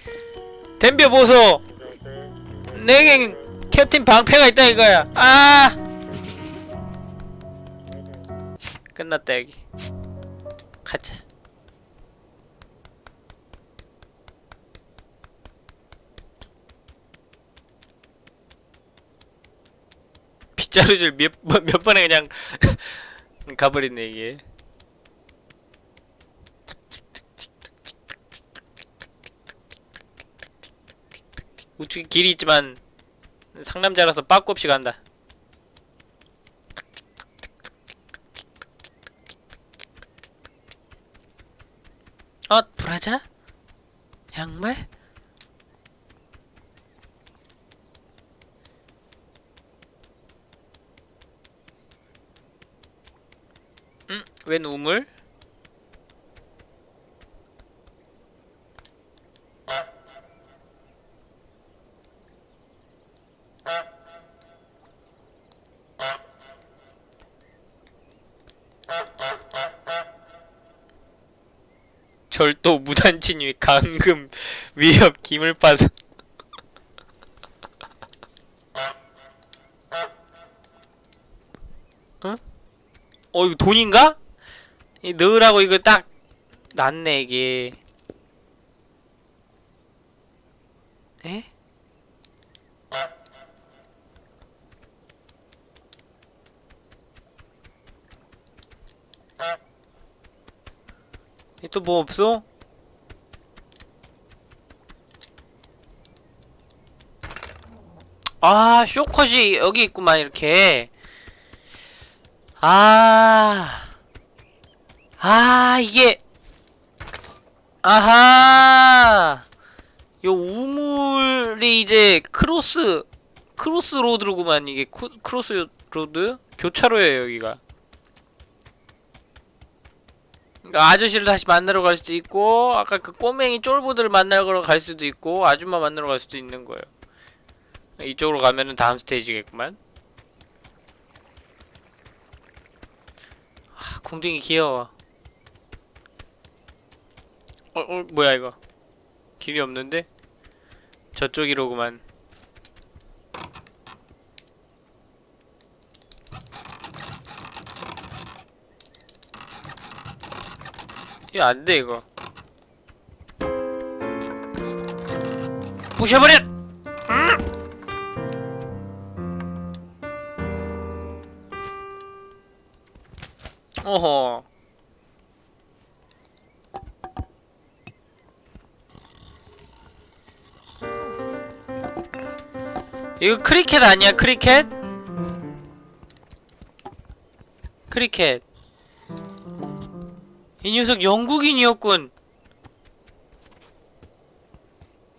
덤벼 보소. 내겐 캡틴 방패가 있다 이거야. 아! 끝났다 여기. 가자. 빗 자루질 몇, 번- 몇 번에 그냥 가버리네 이게. 우측에 길이 있지만 상남자라서 빠꾸 없이 간다. 어, 브라자? 양말? 응? 웬 우물? 절도 무단 침입 감금 위협 기물파손 어? 어 이거 돈인가? 이 넣으라고 이거 딱 났네 이게 에? 또뭐 없어? 아 쇼컷이 여기 있구만 이렇게 아 아 이게. 아하! 요 우물이 이제 cross crossroad로구만 이게 쿠, crossroad? 교차로예요 여기가. 그러니까 아저씨를 다시 만나러 갈 수도 있고 아까 그 꼬맹이 쫄보들을 만나러 갈 수도 있고 아줌마 만나러 갈 수도 있는 거예요. 이쪽으로 가면은 다음 스테이지겠구만. 아 궁둥이 귀여워 어, 어 뭐야 이거? 길이 없는데? 저쪽이로구만. 이거 안돼 이거. 부셔버려! 어허 이거 크리켓 아니야 크리켓? 크리켓. 이 녀석 영국인이었군.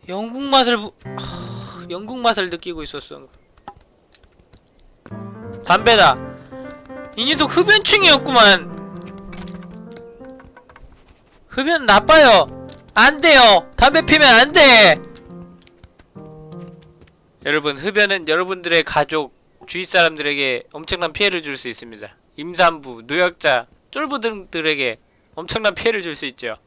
영국 맛을 부... 하... 영국 맛을 느끼고 있었어. 담배다. 이 녀석 흡연충이었구만. 흡연 나빠요. 안돼요. 담배 피면 안돼 여러분 흡연은 여러분들의 가족 주위 사람들에게 엄청난 피해를 줄 수 있습니다 임산부 노약자 쫄부 등들에게 엄청난 피해를 줄 수 있죠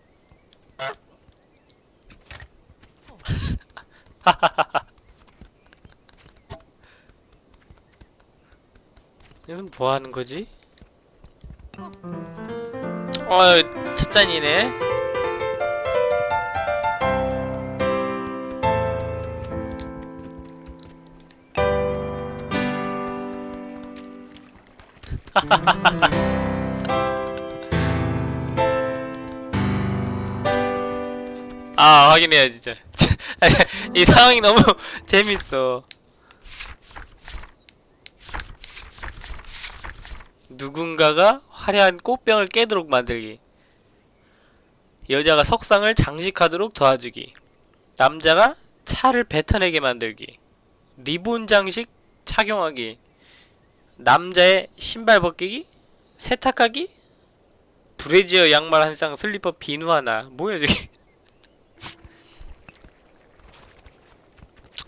여기서 뭐 하는 거지? 어, 첫 잔이네. 아, 확인해야 진짜. 이 상황이 너무 재밌어. 누군가가 화려한 꽃병을 깨도록 만들기. 여자가 석상을 장식하도록 도와주기. 남자가 차를 뱉어내게 만들기. 리본 장식 착용하기. 남자의 신발 벗기기. 세탁하기. 브래지어 양말 한 쌍, 슬리퍼 비누 하나. 뭐야 저게?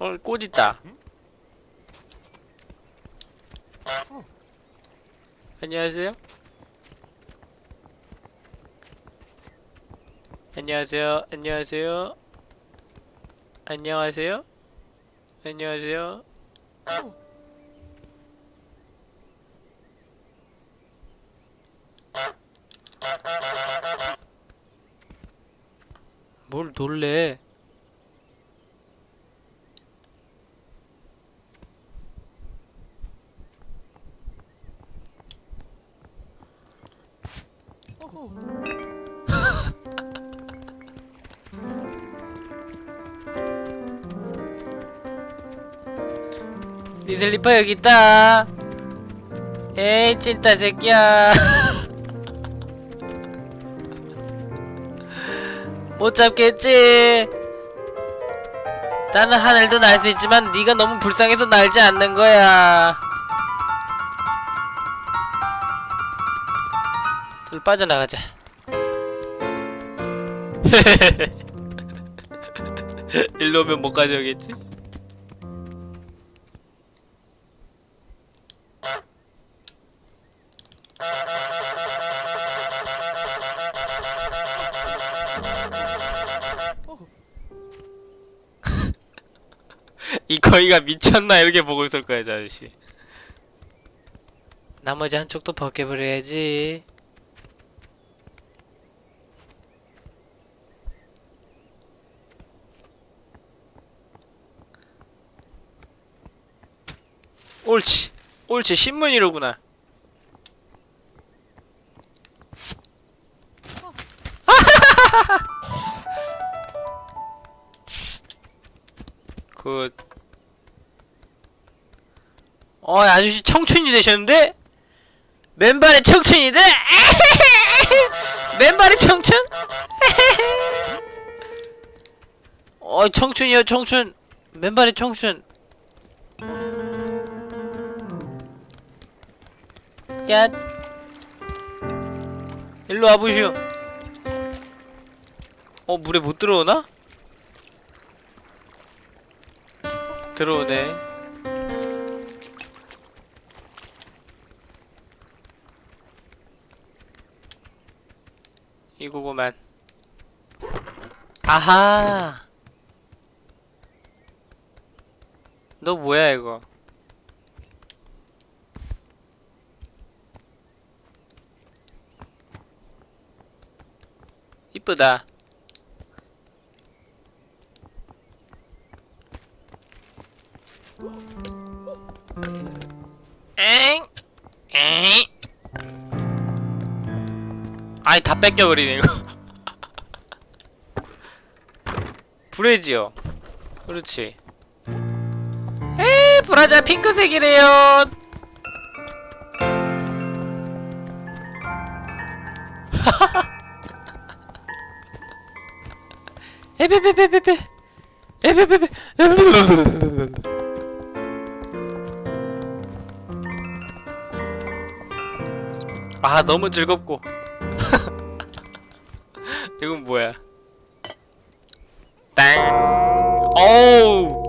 어, 꽃 있다. 안녕하세요. 안녕하세요. 안녕하세요. 안녕하세요. 안녕하세요. 뭘 놀래? 니 슬리퍼 여기 있다. 에이 찐따 새끼야. 못 잡겠지. 나는 하늘도 날 수 있지만 네가 너무 불쌍해서 날지 않는 거야. 둘 빠져나가자. 일로 오면 못 가져오겠지? 이 거위가 미쳤나 이렇게 보고 있을 거야 저 아저씨. 나머지 한쪽도 벗겨버려야지. 옳지. 옳지. 신문이로구나. good 어 아저씨 청춘이 되셨는데? 맨발의 청춘이다? 맨발의 청춘? 어 청춘이요 청춘 맨발의 청춘 야 일로 와보시오 어 물에 못 들어오나? 들어오네 이거구만. 아하! 너 뭐야 이거? 이쁘다 아니 다 뺏겨버리네 이거. 브레지요. 그렇지. 에 브라자 핑크색이래요. 에베베베베베 에베베베 아 너무 즐겁고 이건 뭐야? 땅 어우.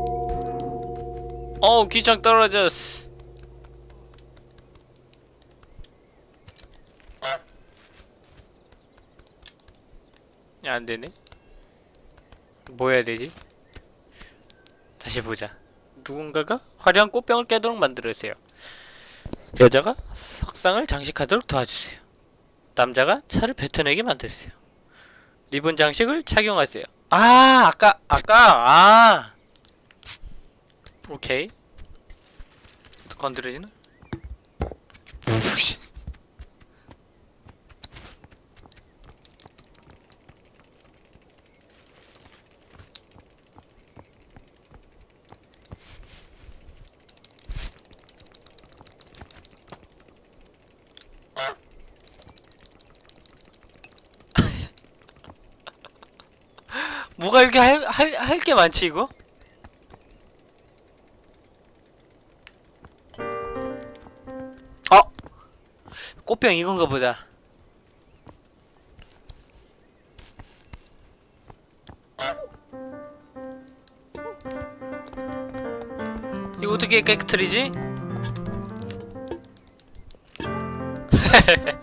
어우 귀청 떨어졌어. 야 안 되네. 뭐 해야 되지? 다시 보자. 누군가가 화려한 꽃병을 깨도록 만들으세요. 여자가 석상을 장식하도록 도와주세요. 남자가 차를 뱉어내게 만들으세요 리본 장식을 착용하세요. 아 아까 아까? 아. 오케이. 건드려지나? 뭐가 이렇게 할 할 할 게 많지 이거? 어 꽃병 이건가 보자. 이거 어떻게 깨끗해지지?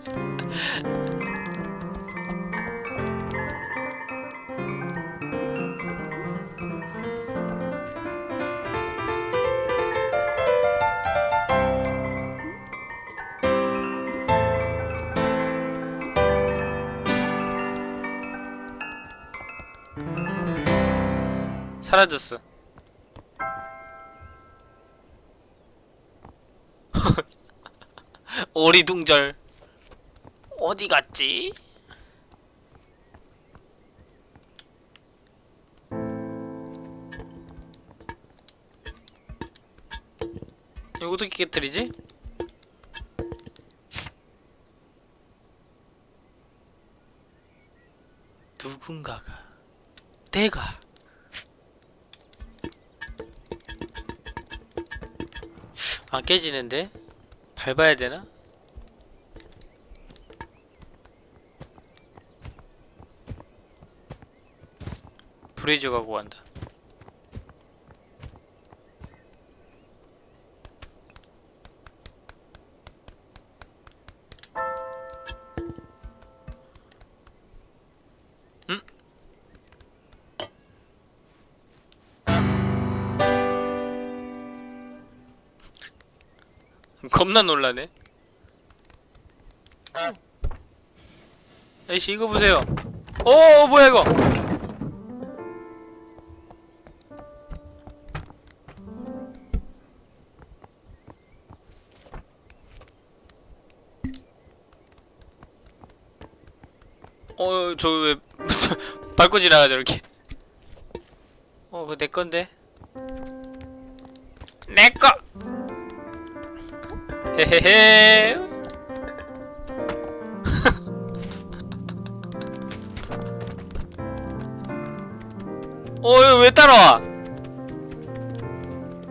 사라졌어. 오리둥절 어디 갔지? 이거 어떻게 깨뜨리지? 누군가가 내가 안 깨지는데? 밟아야 되나? 브레이저 가고 간다. 겁나 놀라네. 아이씨 이거 보세요. 오 뭐야 이거? 어 저 왜 밟고 지나가 저렇게? 어 그거 내 건데. 내 거. 헤헤헤. 어, 이거 왜 따라와?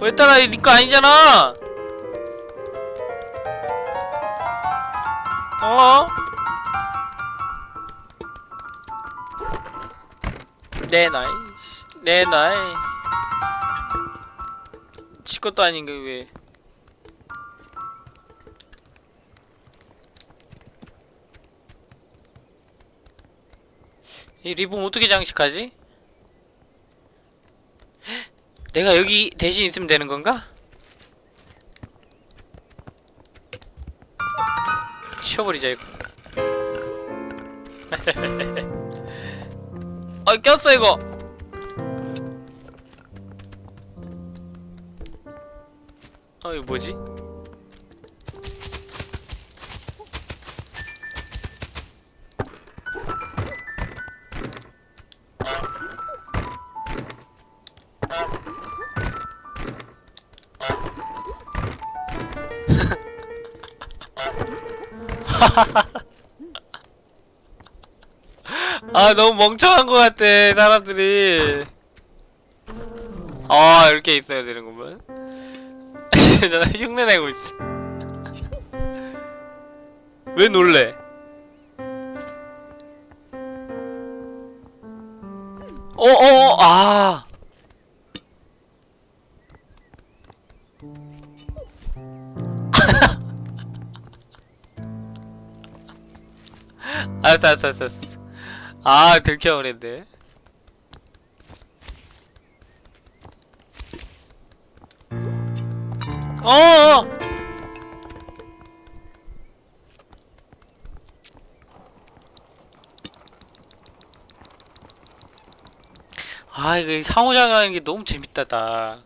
왜? 이거 니거 아니잖아! 어? 내 나이, 내 나이. 지 것도 아닌 게 왜? 이 리본 어떻게 장식하지? 내가 여기 대신 있으면 되는 건가? 치워버리자 이거 아 꼈어 이거 어 이거 뭐지? 아 너무 멍청한 것 같아 사람들이. 아 이렇게 있어야 되는구만 나 흉내내고 있어. 왜 놀래? 어어어 아. 알았어 알았어 알았어 알았어. 아 들켜버렸네 어어! 아 이거 상호작용하는 게 너무 재밌다 나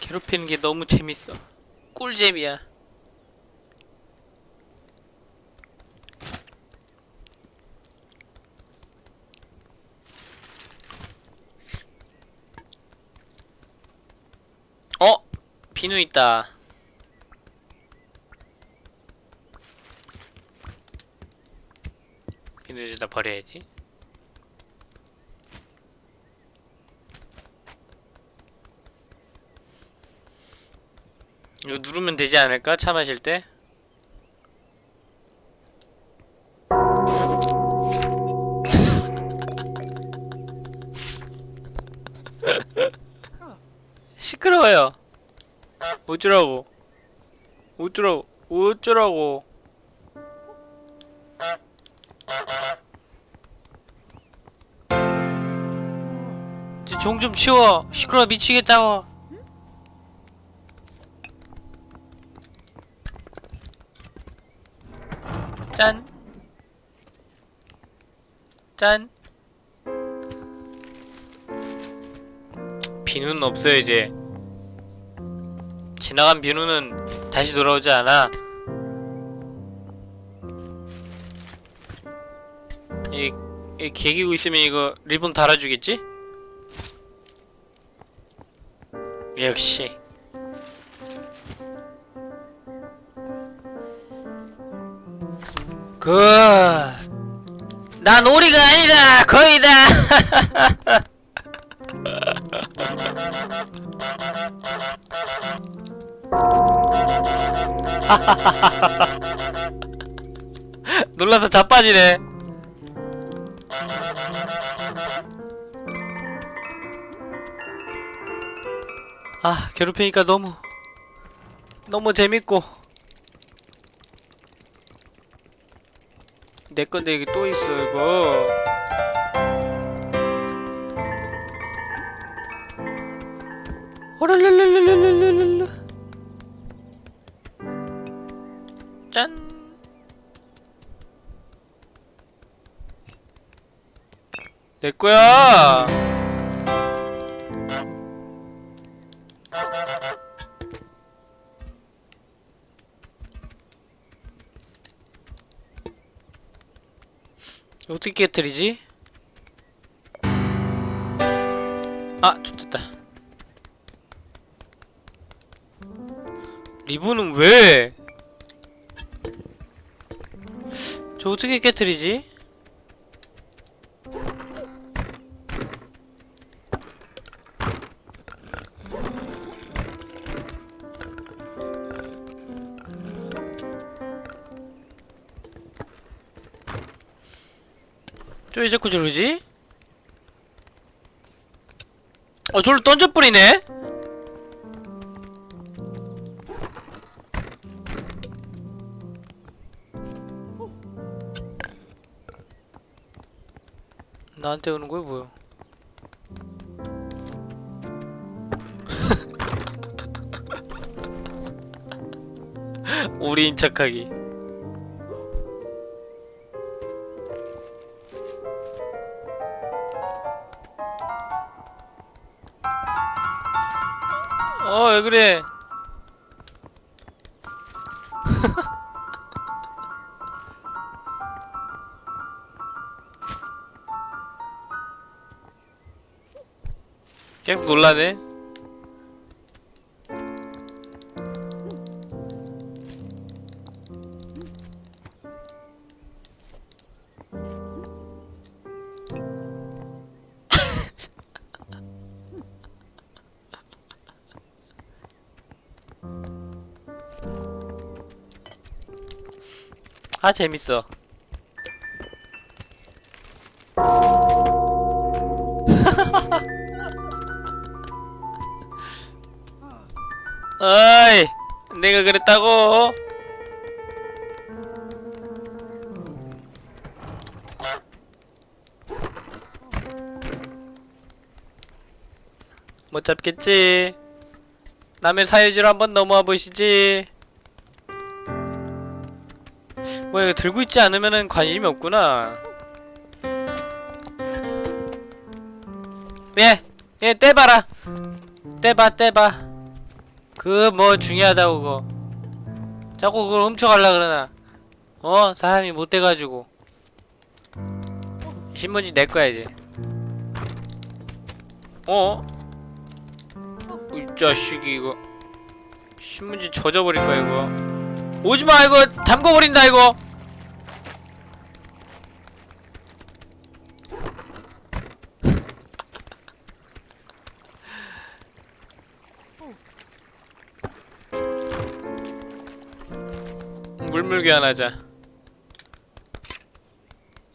괴롭히는 게 너무 재밌어. 꿀잼이야 어? 비누 있다. 비누 여기다 버려야지. 이거 누르면 되지 않을까? 차 마실 때? 시끄러워요. 어쩌라고? 어쩌라고? 어쩌라고? 종좀 치워. 시끄러워 미치겠다고. 짠. 짠. 비누는 없어요 이제. 지나간 비누는 다시 돌아오지 않아. 이, 이 개기고 있으면 이거 리본 달아주겠지? 역시. good. 난 오리가 아니다. 거위다. 놀라서 자빠지네. 아, 괴롭히니까 너무 너무 재밌고 내 건데 여기 또 있어 이거. 오랄랄랄랄랄랄랄 짠. 내 거야. 어떻게 깨뜨리지? 아, 좋됐다. 리본은 왜? 저 어떻게 깨뜨리지? 저왜 자꾸 저러지? 어, 저를 던져버리네? 나한테 오는 거야 뭐야? 우리인 척하기. 어, 왜 그래? 계속 놀라네. 아 재밌어. 내가 그랬다고. 못 잡겠지. 남의 사유지로 한번 넘어와 보시지. 뭐 이거 들고 있지 않으면은 관심이 없구나. 예, 예, 떼봐라. 떼봐, 떼봐. 그 뭐 중요하다고 그거. 자꾸 그걸 훔쳐갈라 그러나. 어, 사람이 못 돼가지고. 신문지 내 거야 이제. 어? 이 자식이 이거. 신문지 젖어버릴 거야 이거. 오지마 이거 담궈버린다 이거 물물 교환하자.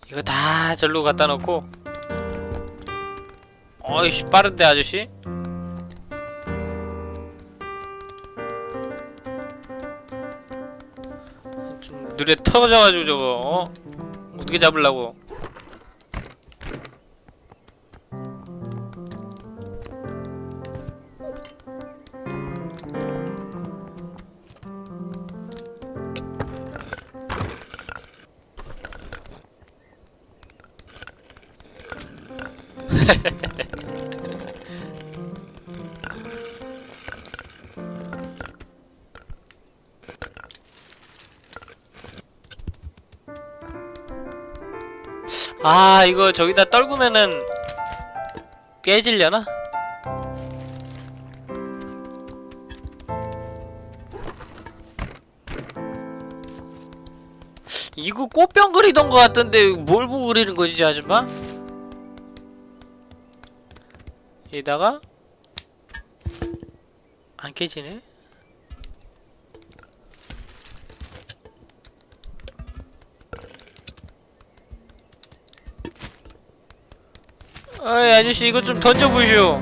이거 다 절로 갖다 놓고. 어이씨 빠른데 아저씨? 좀 느려 터져가지고 저거 어? 어떻게 잡으려고 이거 저기다 떨구면은 깨질려나? 이거 꽃병 그리던 것 같던데 뭘 보고 그리는 거지 아줌마? 여기다가 안 깨지네? 어이 아저씨 이거 좀 던져보시오.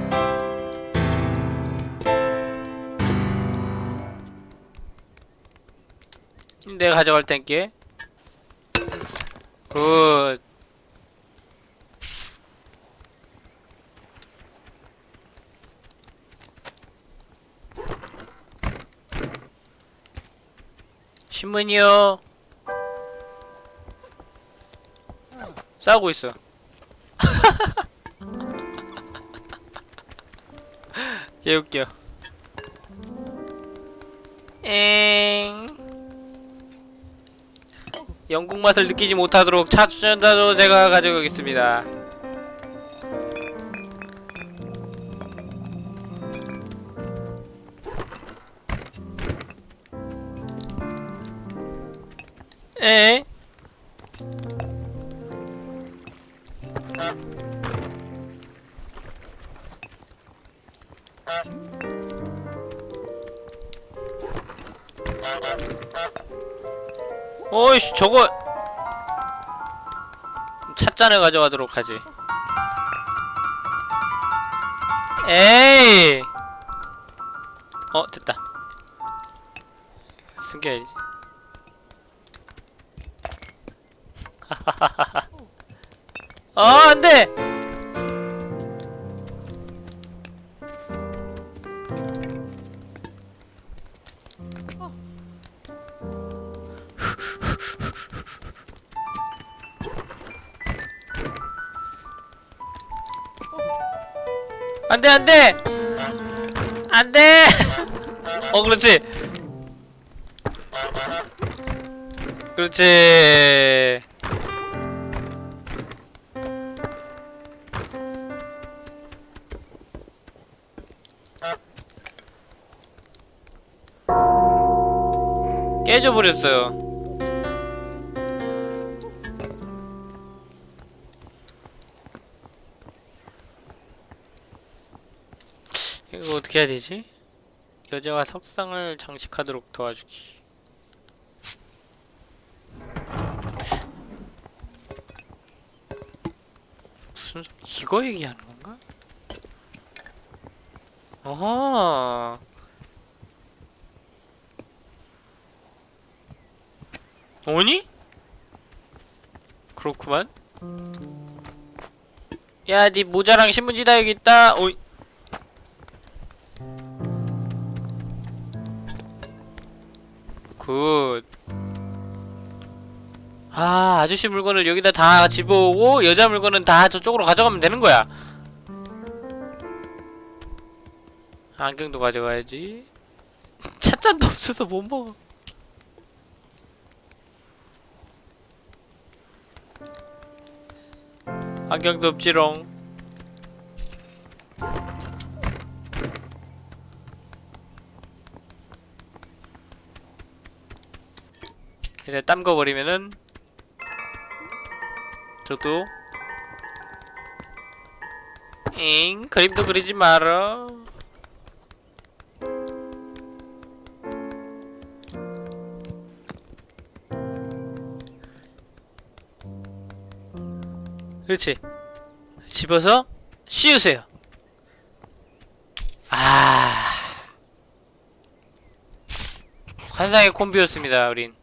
내가 가져갈 땐게 굿. 신문이요. 싸우고 있어 얘 웃겨. 엥. 영국 맛을 느끼지 못하도록 차 주전자도 제가 가지고 오겠습니다. 에? 저거 찻잔을 가져가도록 하지. 에이! 어 됐다. 숨겨야지 그렇지. 그렇지. 깨져버렸어요. 이거 어떻게 해야 되지? 여자와 석상을 장식하도록 도와주기 무슨 소- 이거 얘기하는 건가? 어허 오니? 그렇구만 야, 네 모자랑 신문지 다 여기 있다. 오이. 아, 아저씨 물건을 여기다 다 집어오고 여자 물건은 다 저쪽으로 가져가면 되는 거야. 안경도 가져가야지. 찻잔도 없어서 못 먹어. 안경도 없지롱. 이제 땀거 버리면은 저도. 잉 그림도 그리지 마라. 그렇지. 집어서 씌우세요. 아. 환상의 콤비였습니다 우린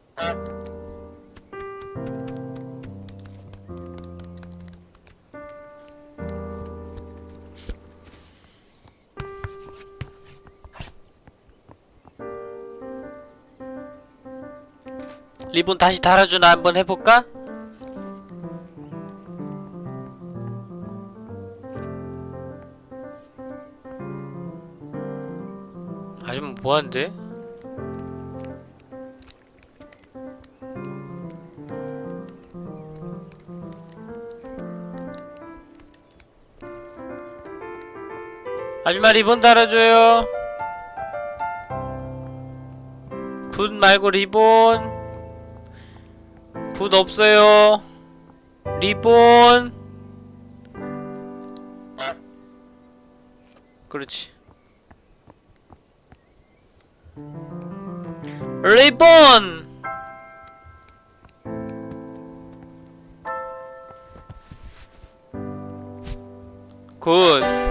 리본 다시 달아주나 한번 해볼까? 아줌마 뭐하는데? 아줌마 리본 달아줘요 붓 말고 리본 붓 없어요. 리본. 그렇지. 리본. 굿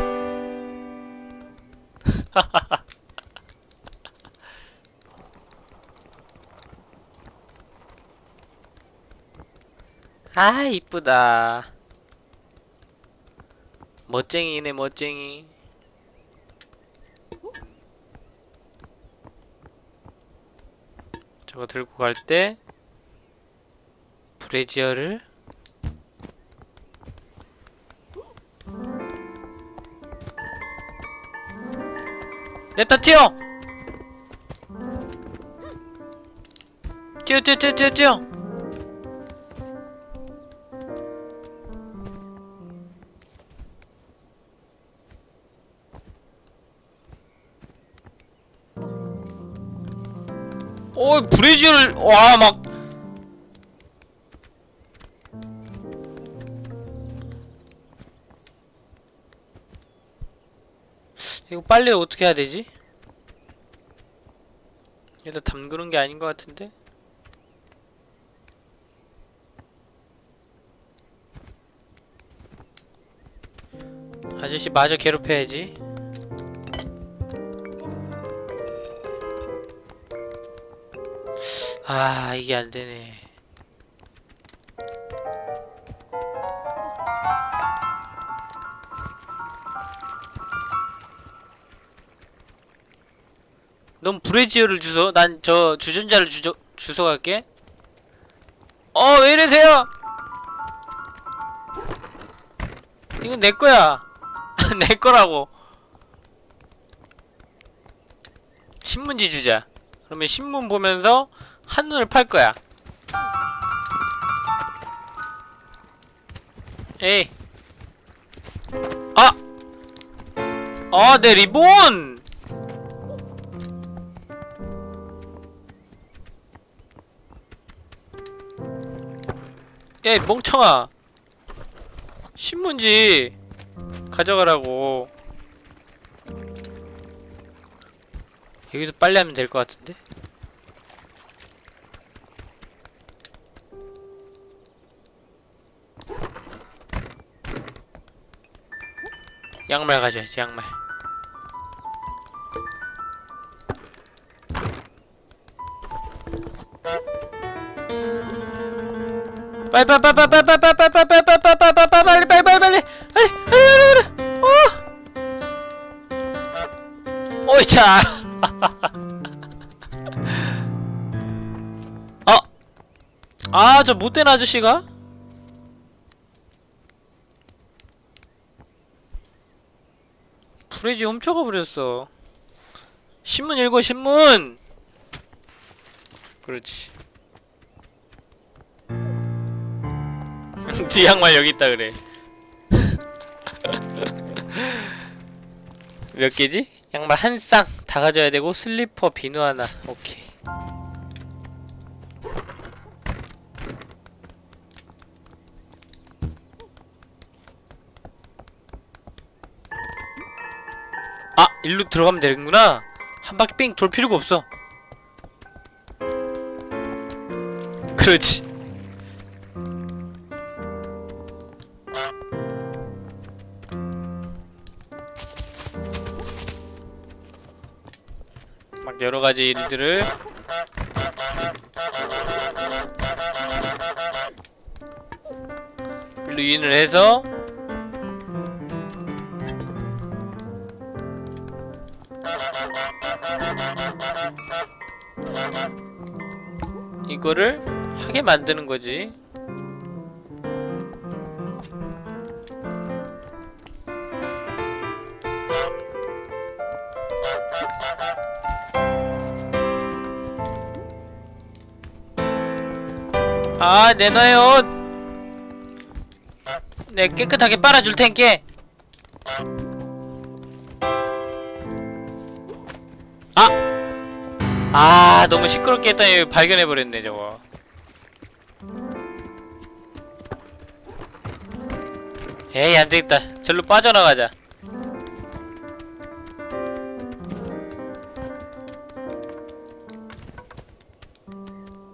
아 이쁘다. 멋쟁이네 멋쟁이. 저거 들고 갈 때 브래지어를 냅다 튀어! 뛰어 뛰어 뛰어 뛰어 뛰어 어 브레이즈를 와막 이거 빨리 어떻게 해야 되지? 얘다 담그는 게 아닌 것 같은데? 아저씨 마저 괴롭혀야지 아, 이게 안 되네. 넌 브레지어를 주소. 난 저 주전자를 주저, 주소 갈게. 어, 왜 이러세요? 이건 내 거야. 내 거라고. 신문지 주자. 그러면 신문 보면서 한눈을 팔 거야. 에이. 아! 아, 내 리본! 야, 이 멍청아. 신문지 가져가라고. 여기서 빨래하면 될 것 같은데? 양말 가져야지, 양말. 빨리 빨리 빨리 빨리 빨리 빨리 빨리 빨리 빨리 빨리 빨리 빨리 빨리 빨리 빨리 빨리 빨리 빨리 어 오이차 어? 아저 못된 아저씨가? 브레지 훔쳐가 버렸어 신문 읽어 신문 그렇지 뒤 양말 여기 있다 그래. 몇 개지? 양말 한 쌍 다 가져야 되고 슬리퍼 비누 하나. 오케이. 일로 들어가면 되는구나. 한 바퀴 삥 돌 필요가 없어. 그렇지. 막 여러 가지 일들을 일로 인을 해서 이거를 하게 만드는 거지. 아 내놔요 네 깨끗하게 빨아줄 텐께 아! 아 너무 시끄럽게 했더니 발견해버렸네 저거. 에이 안되겠다. 절로 빠져나가자.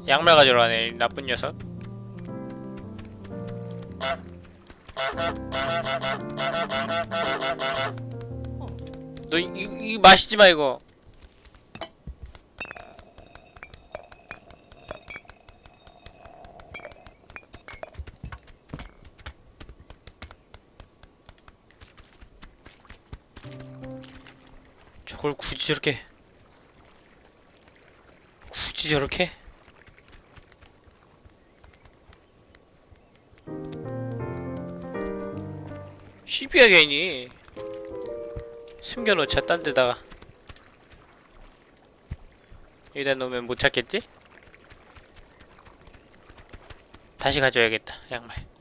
양말 가져러 가네 이 나쁜 녀석. 너 이, 이, 이 마시지 마 이거 저걸 굳이 저렇게 굳이 저렇게? 시비야 괜히. 숨겨놓자 딴 데다가. 여기다 놓으면 못 찾겠지? 다시 가져야겠다 양말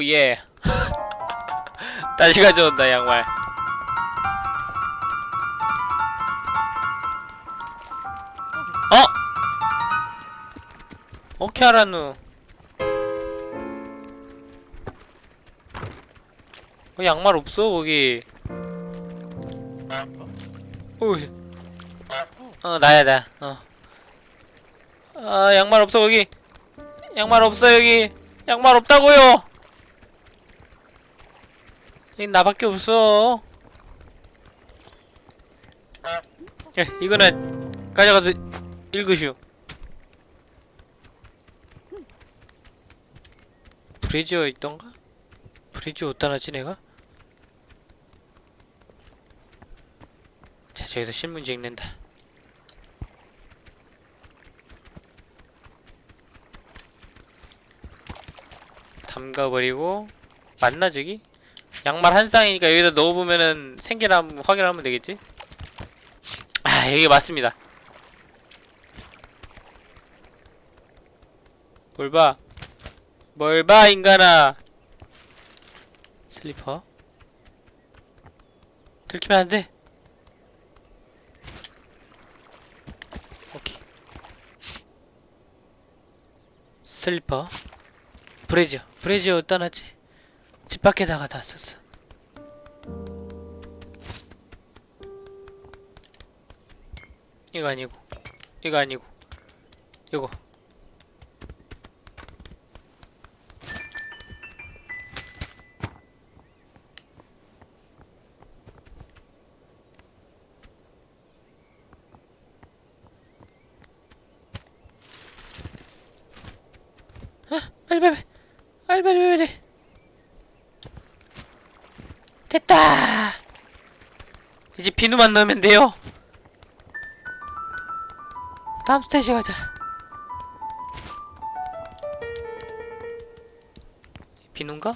오예. 다시 가져온다 양말. 어? 오케이 알았누. 어, 양말 없어 거기. 오이. 어 나야 나어. 아 양말 없어 거기. 양말 없어 여기. 양말 없다고요 여기 나밖에 없어 예 이거는 가져가서 읽으시오 브레지어 있던가? 브레지어 어디다 놨지 내가? 자 저기서 신문지 읽는다 담가버리고 맞나 저기? 양말 한 쌍이니까 여기다 넣어보면은 생기나 확인하면 되겠지? 아 여기 맞습니다. 뭘 봐? 뭘 봐 인간아? 슬리퍼? 들키면 안돼. 오케이. 슬리퍼? 브레지어 브레지어 놨지 집 밖에다가 놨었어. 이거 아니고 이거 아니고 이거. 빨리 빨리 빨리 빨리 빨리 됐다 이제 비누만 넣으면 돼요 다음 스테이지 가자 비누인가? 야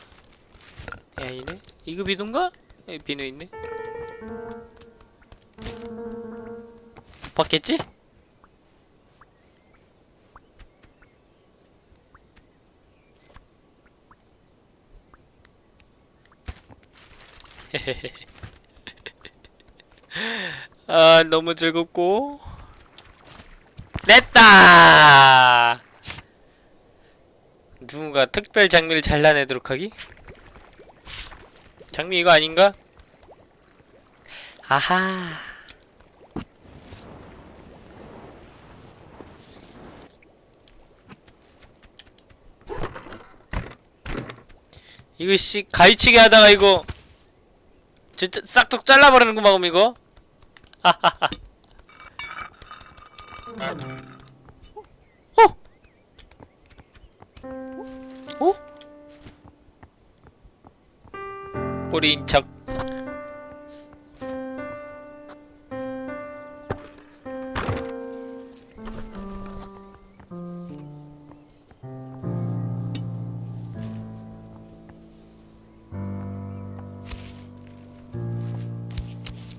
아니네 이거 비누인가? 여기 비누 있네 못 봤겠지? 아 너무 즐겁고 냈다 누군가 특별 장미를 잘라내도록 하기? 장미 이거 아닌가? 아하 이거 씨 가위치기 하다가 이거 진짜 싹둑 잘라버리는구만 그럼 이거 어?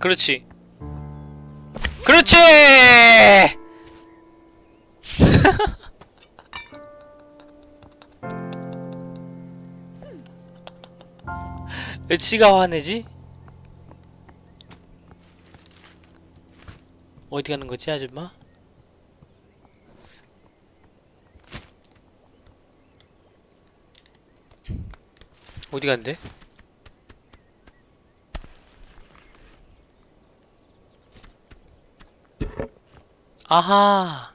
그렇지 그렇지 왜 지가 화내지? 어디 가는 거지 아줌마? 어디 간대? 아하.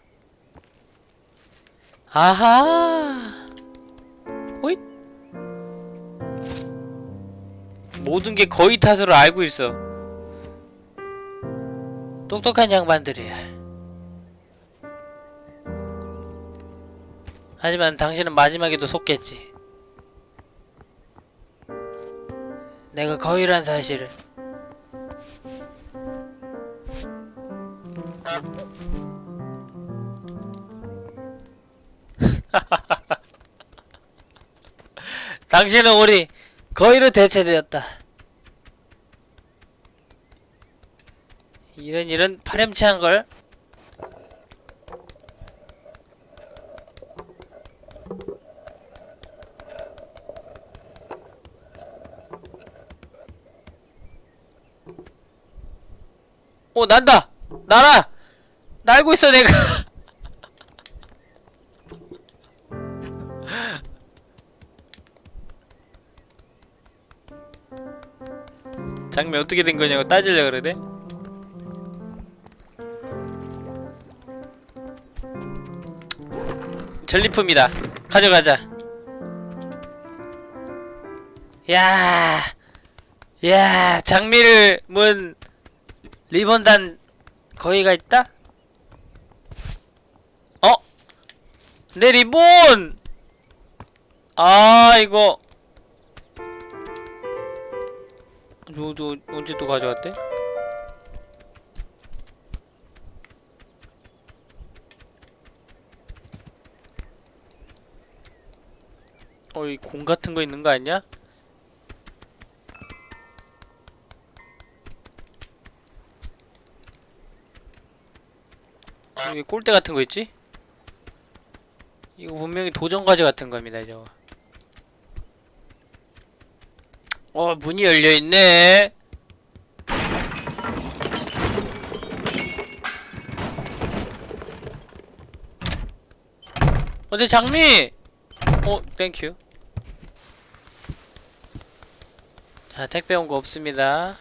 아하. 호잇 모든 게 거의 탓으로 알고 있어. 똑똑한 양반들이야 하지만 당신은 마지막에도 속겠지. 내가 거위란 사실을 당신은 우리 거위로 대체되었다. 이런 이런 파렴치한 걸. 오 난다 날아 날고 있어 내가 장미 어떻게 된 거냐고 따지려 그러네. 전리품이다. 가져가자. 야, 야, 장미를 문 리본단 거기가 있다? 어? 내 리본! 아, 이거. 너도 언제 또 가져왔대? 어, 이 공 같은 거 있는 거 아니야? 여기 꼴대 같은 거 있지? 이거 분명히 도전과제 같은 겁니다, 저거. 어, 문이 열려 있네. 어, 내 장미! 어, 땡큐. 자, 택배 온 거 없습니다.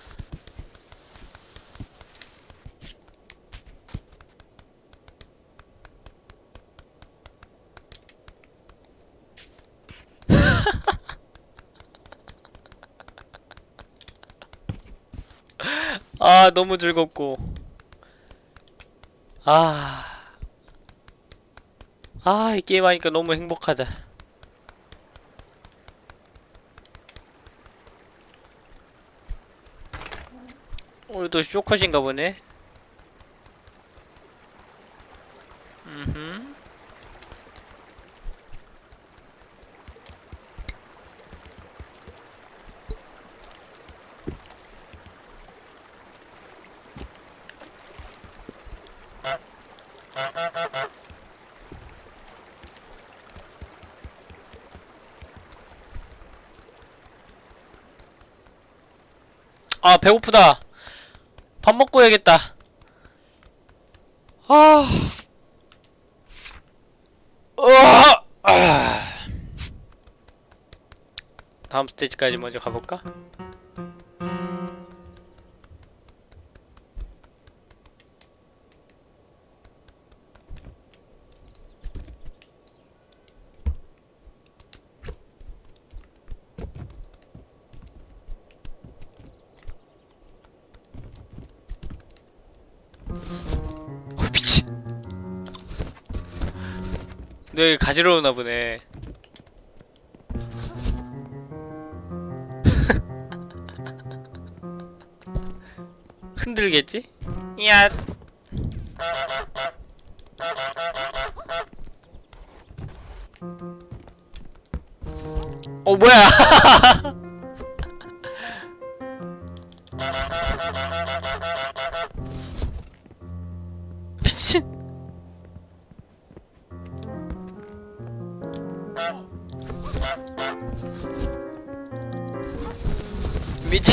아, 너무 즐겁고. 아. 아, 이 게임 하니까 너무 행복하다. 오늘도 쇼컷인가 보네. 음흠. 아, 배고프다. 밥 먹고 해야겠다. 아. 으아! 아. 다음 스테이지까지 먼저 가볼까? 가지러 오나 보네. 흔들겠지? 야. 어 뭐야?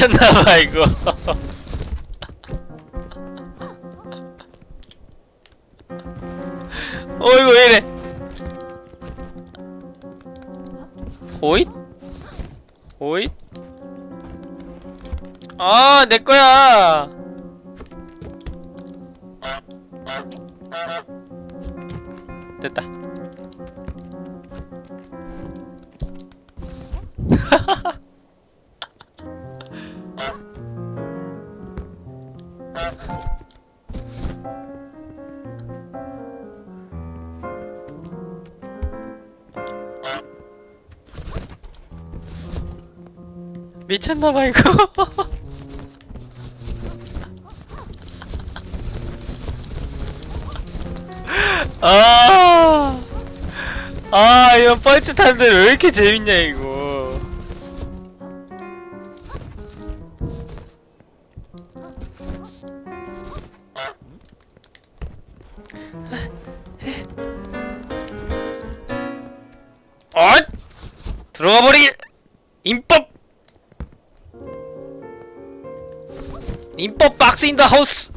미쳤나봐 이거. 어 이거 왜 이래? 오잇? 오잇? 아, 내 거야. 미쳤나봐 이거. 아, 아 이거 뻘짓 하는데 왜 이렇게 재밌냐 이거. in the house.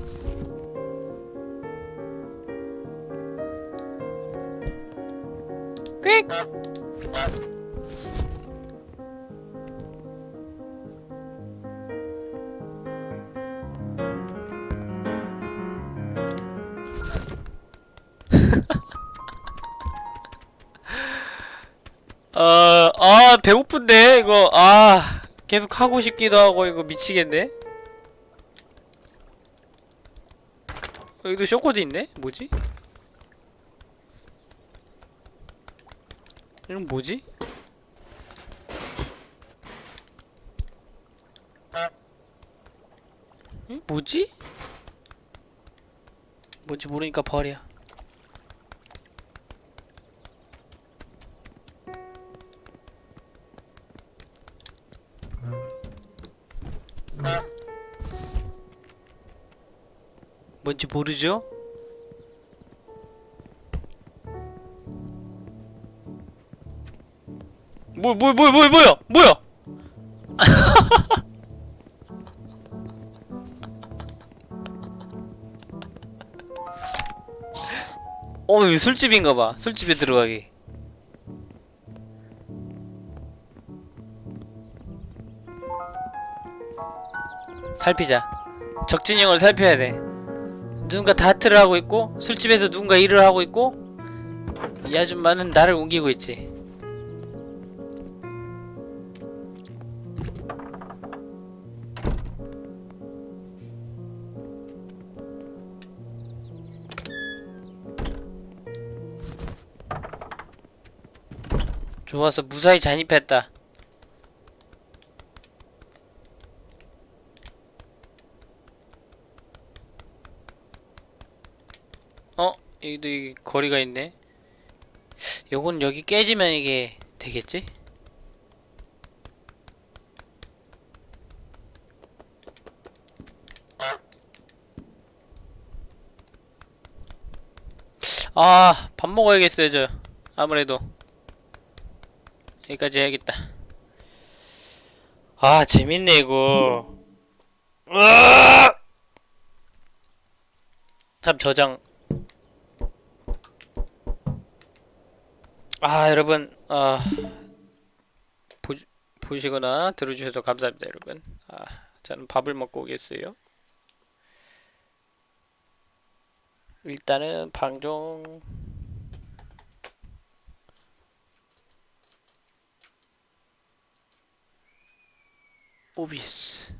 퀵! 어, 아, 배고픈데, 이거, 아, 계속 하고 싶기도 하고, 이거 미치겠네. 여기도 쇼코드 있네? 뭐지? 이건 뭐지? 응? 뭐지? 뭔지 모르니까 버려. 뭔지 모르죠? 뭐, 뭐, 뭐, 뭐, 뭐야? 뭐야? 어, 이거 술집인가 봐. 술집에 들어가기. 살피자. 적진형을 살펴야 돼. 누군가 다트를 하고 있고 술집에서 누군가 일을 하고 있고 이 아줌마는 나를 옮기고 있지. 좋아서 무사히 잔입했다. 어? 여기도 이 거리가 있네. 요건 여기 깨지면 이게 되겠지? 아, 밥 먹어야겠어요, 저. 아무래도. 여기까지 해야겠다. 아, 재밌네, 이거. 참, 저장. 아, 여러분, 아, 보, 보시거나 들어주셔서 감사합니다, 여러분. 아, 저는 밥을 먹고 오겠어요. 일단은 방종. 오비스.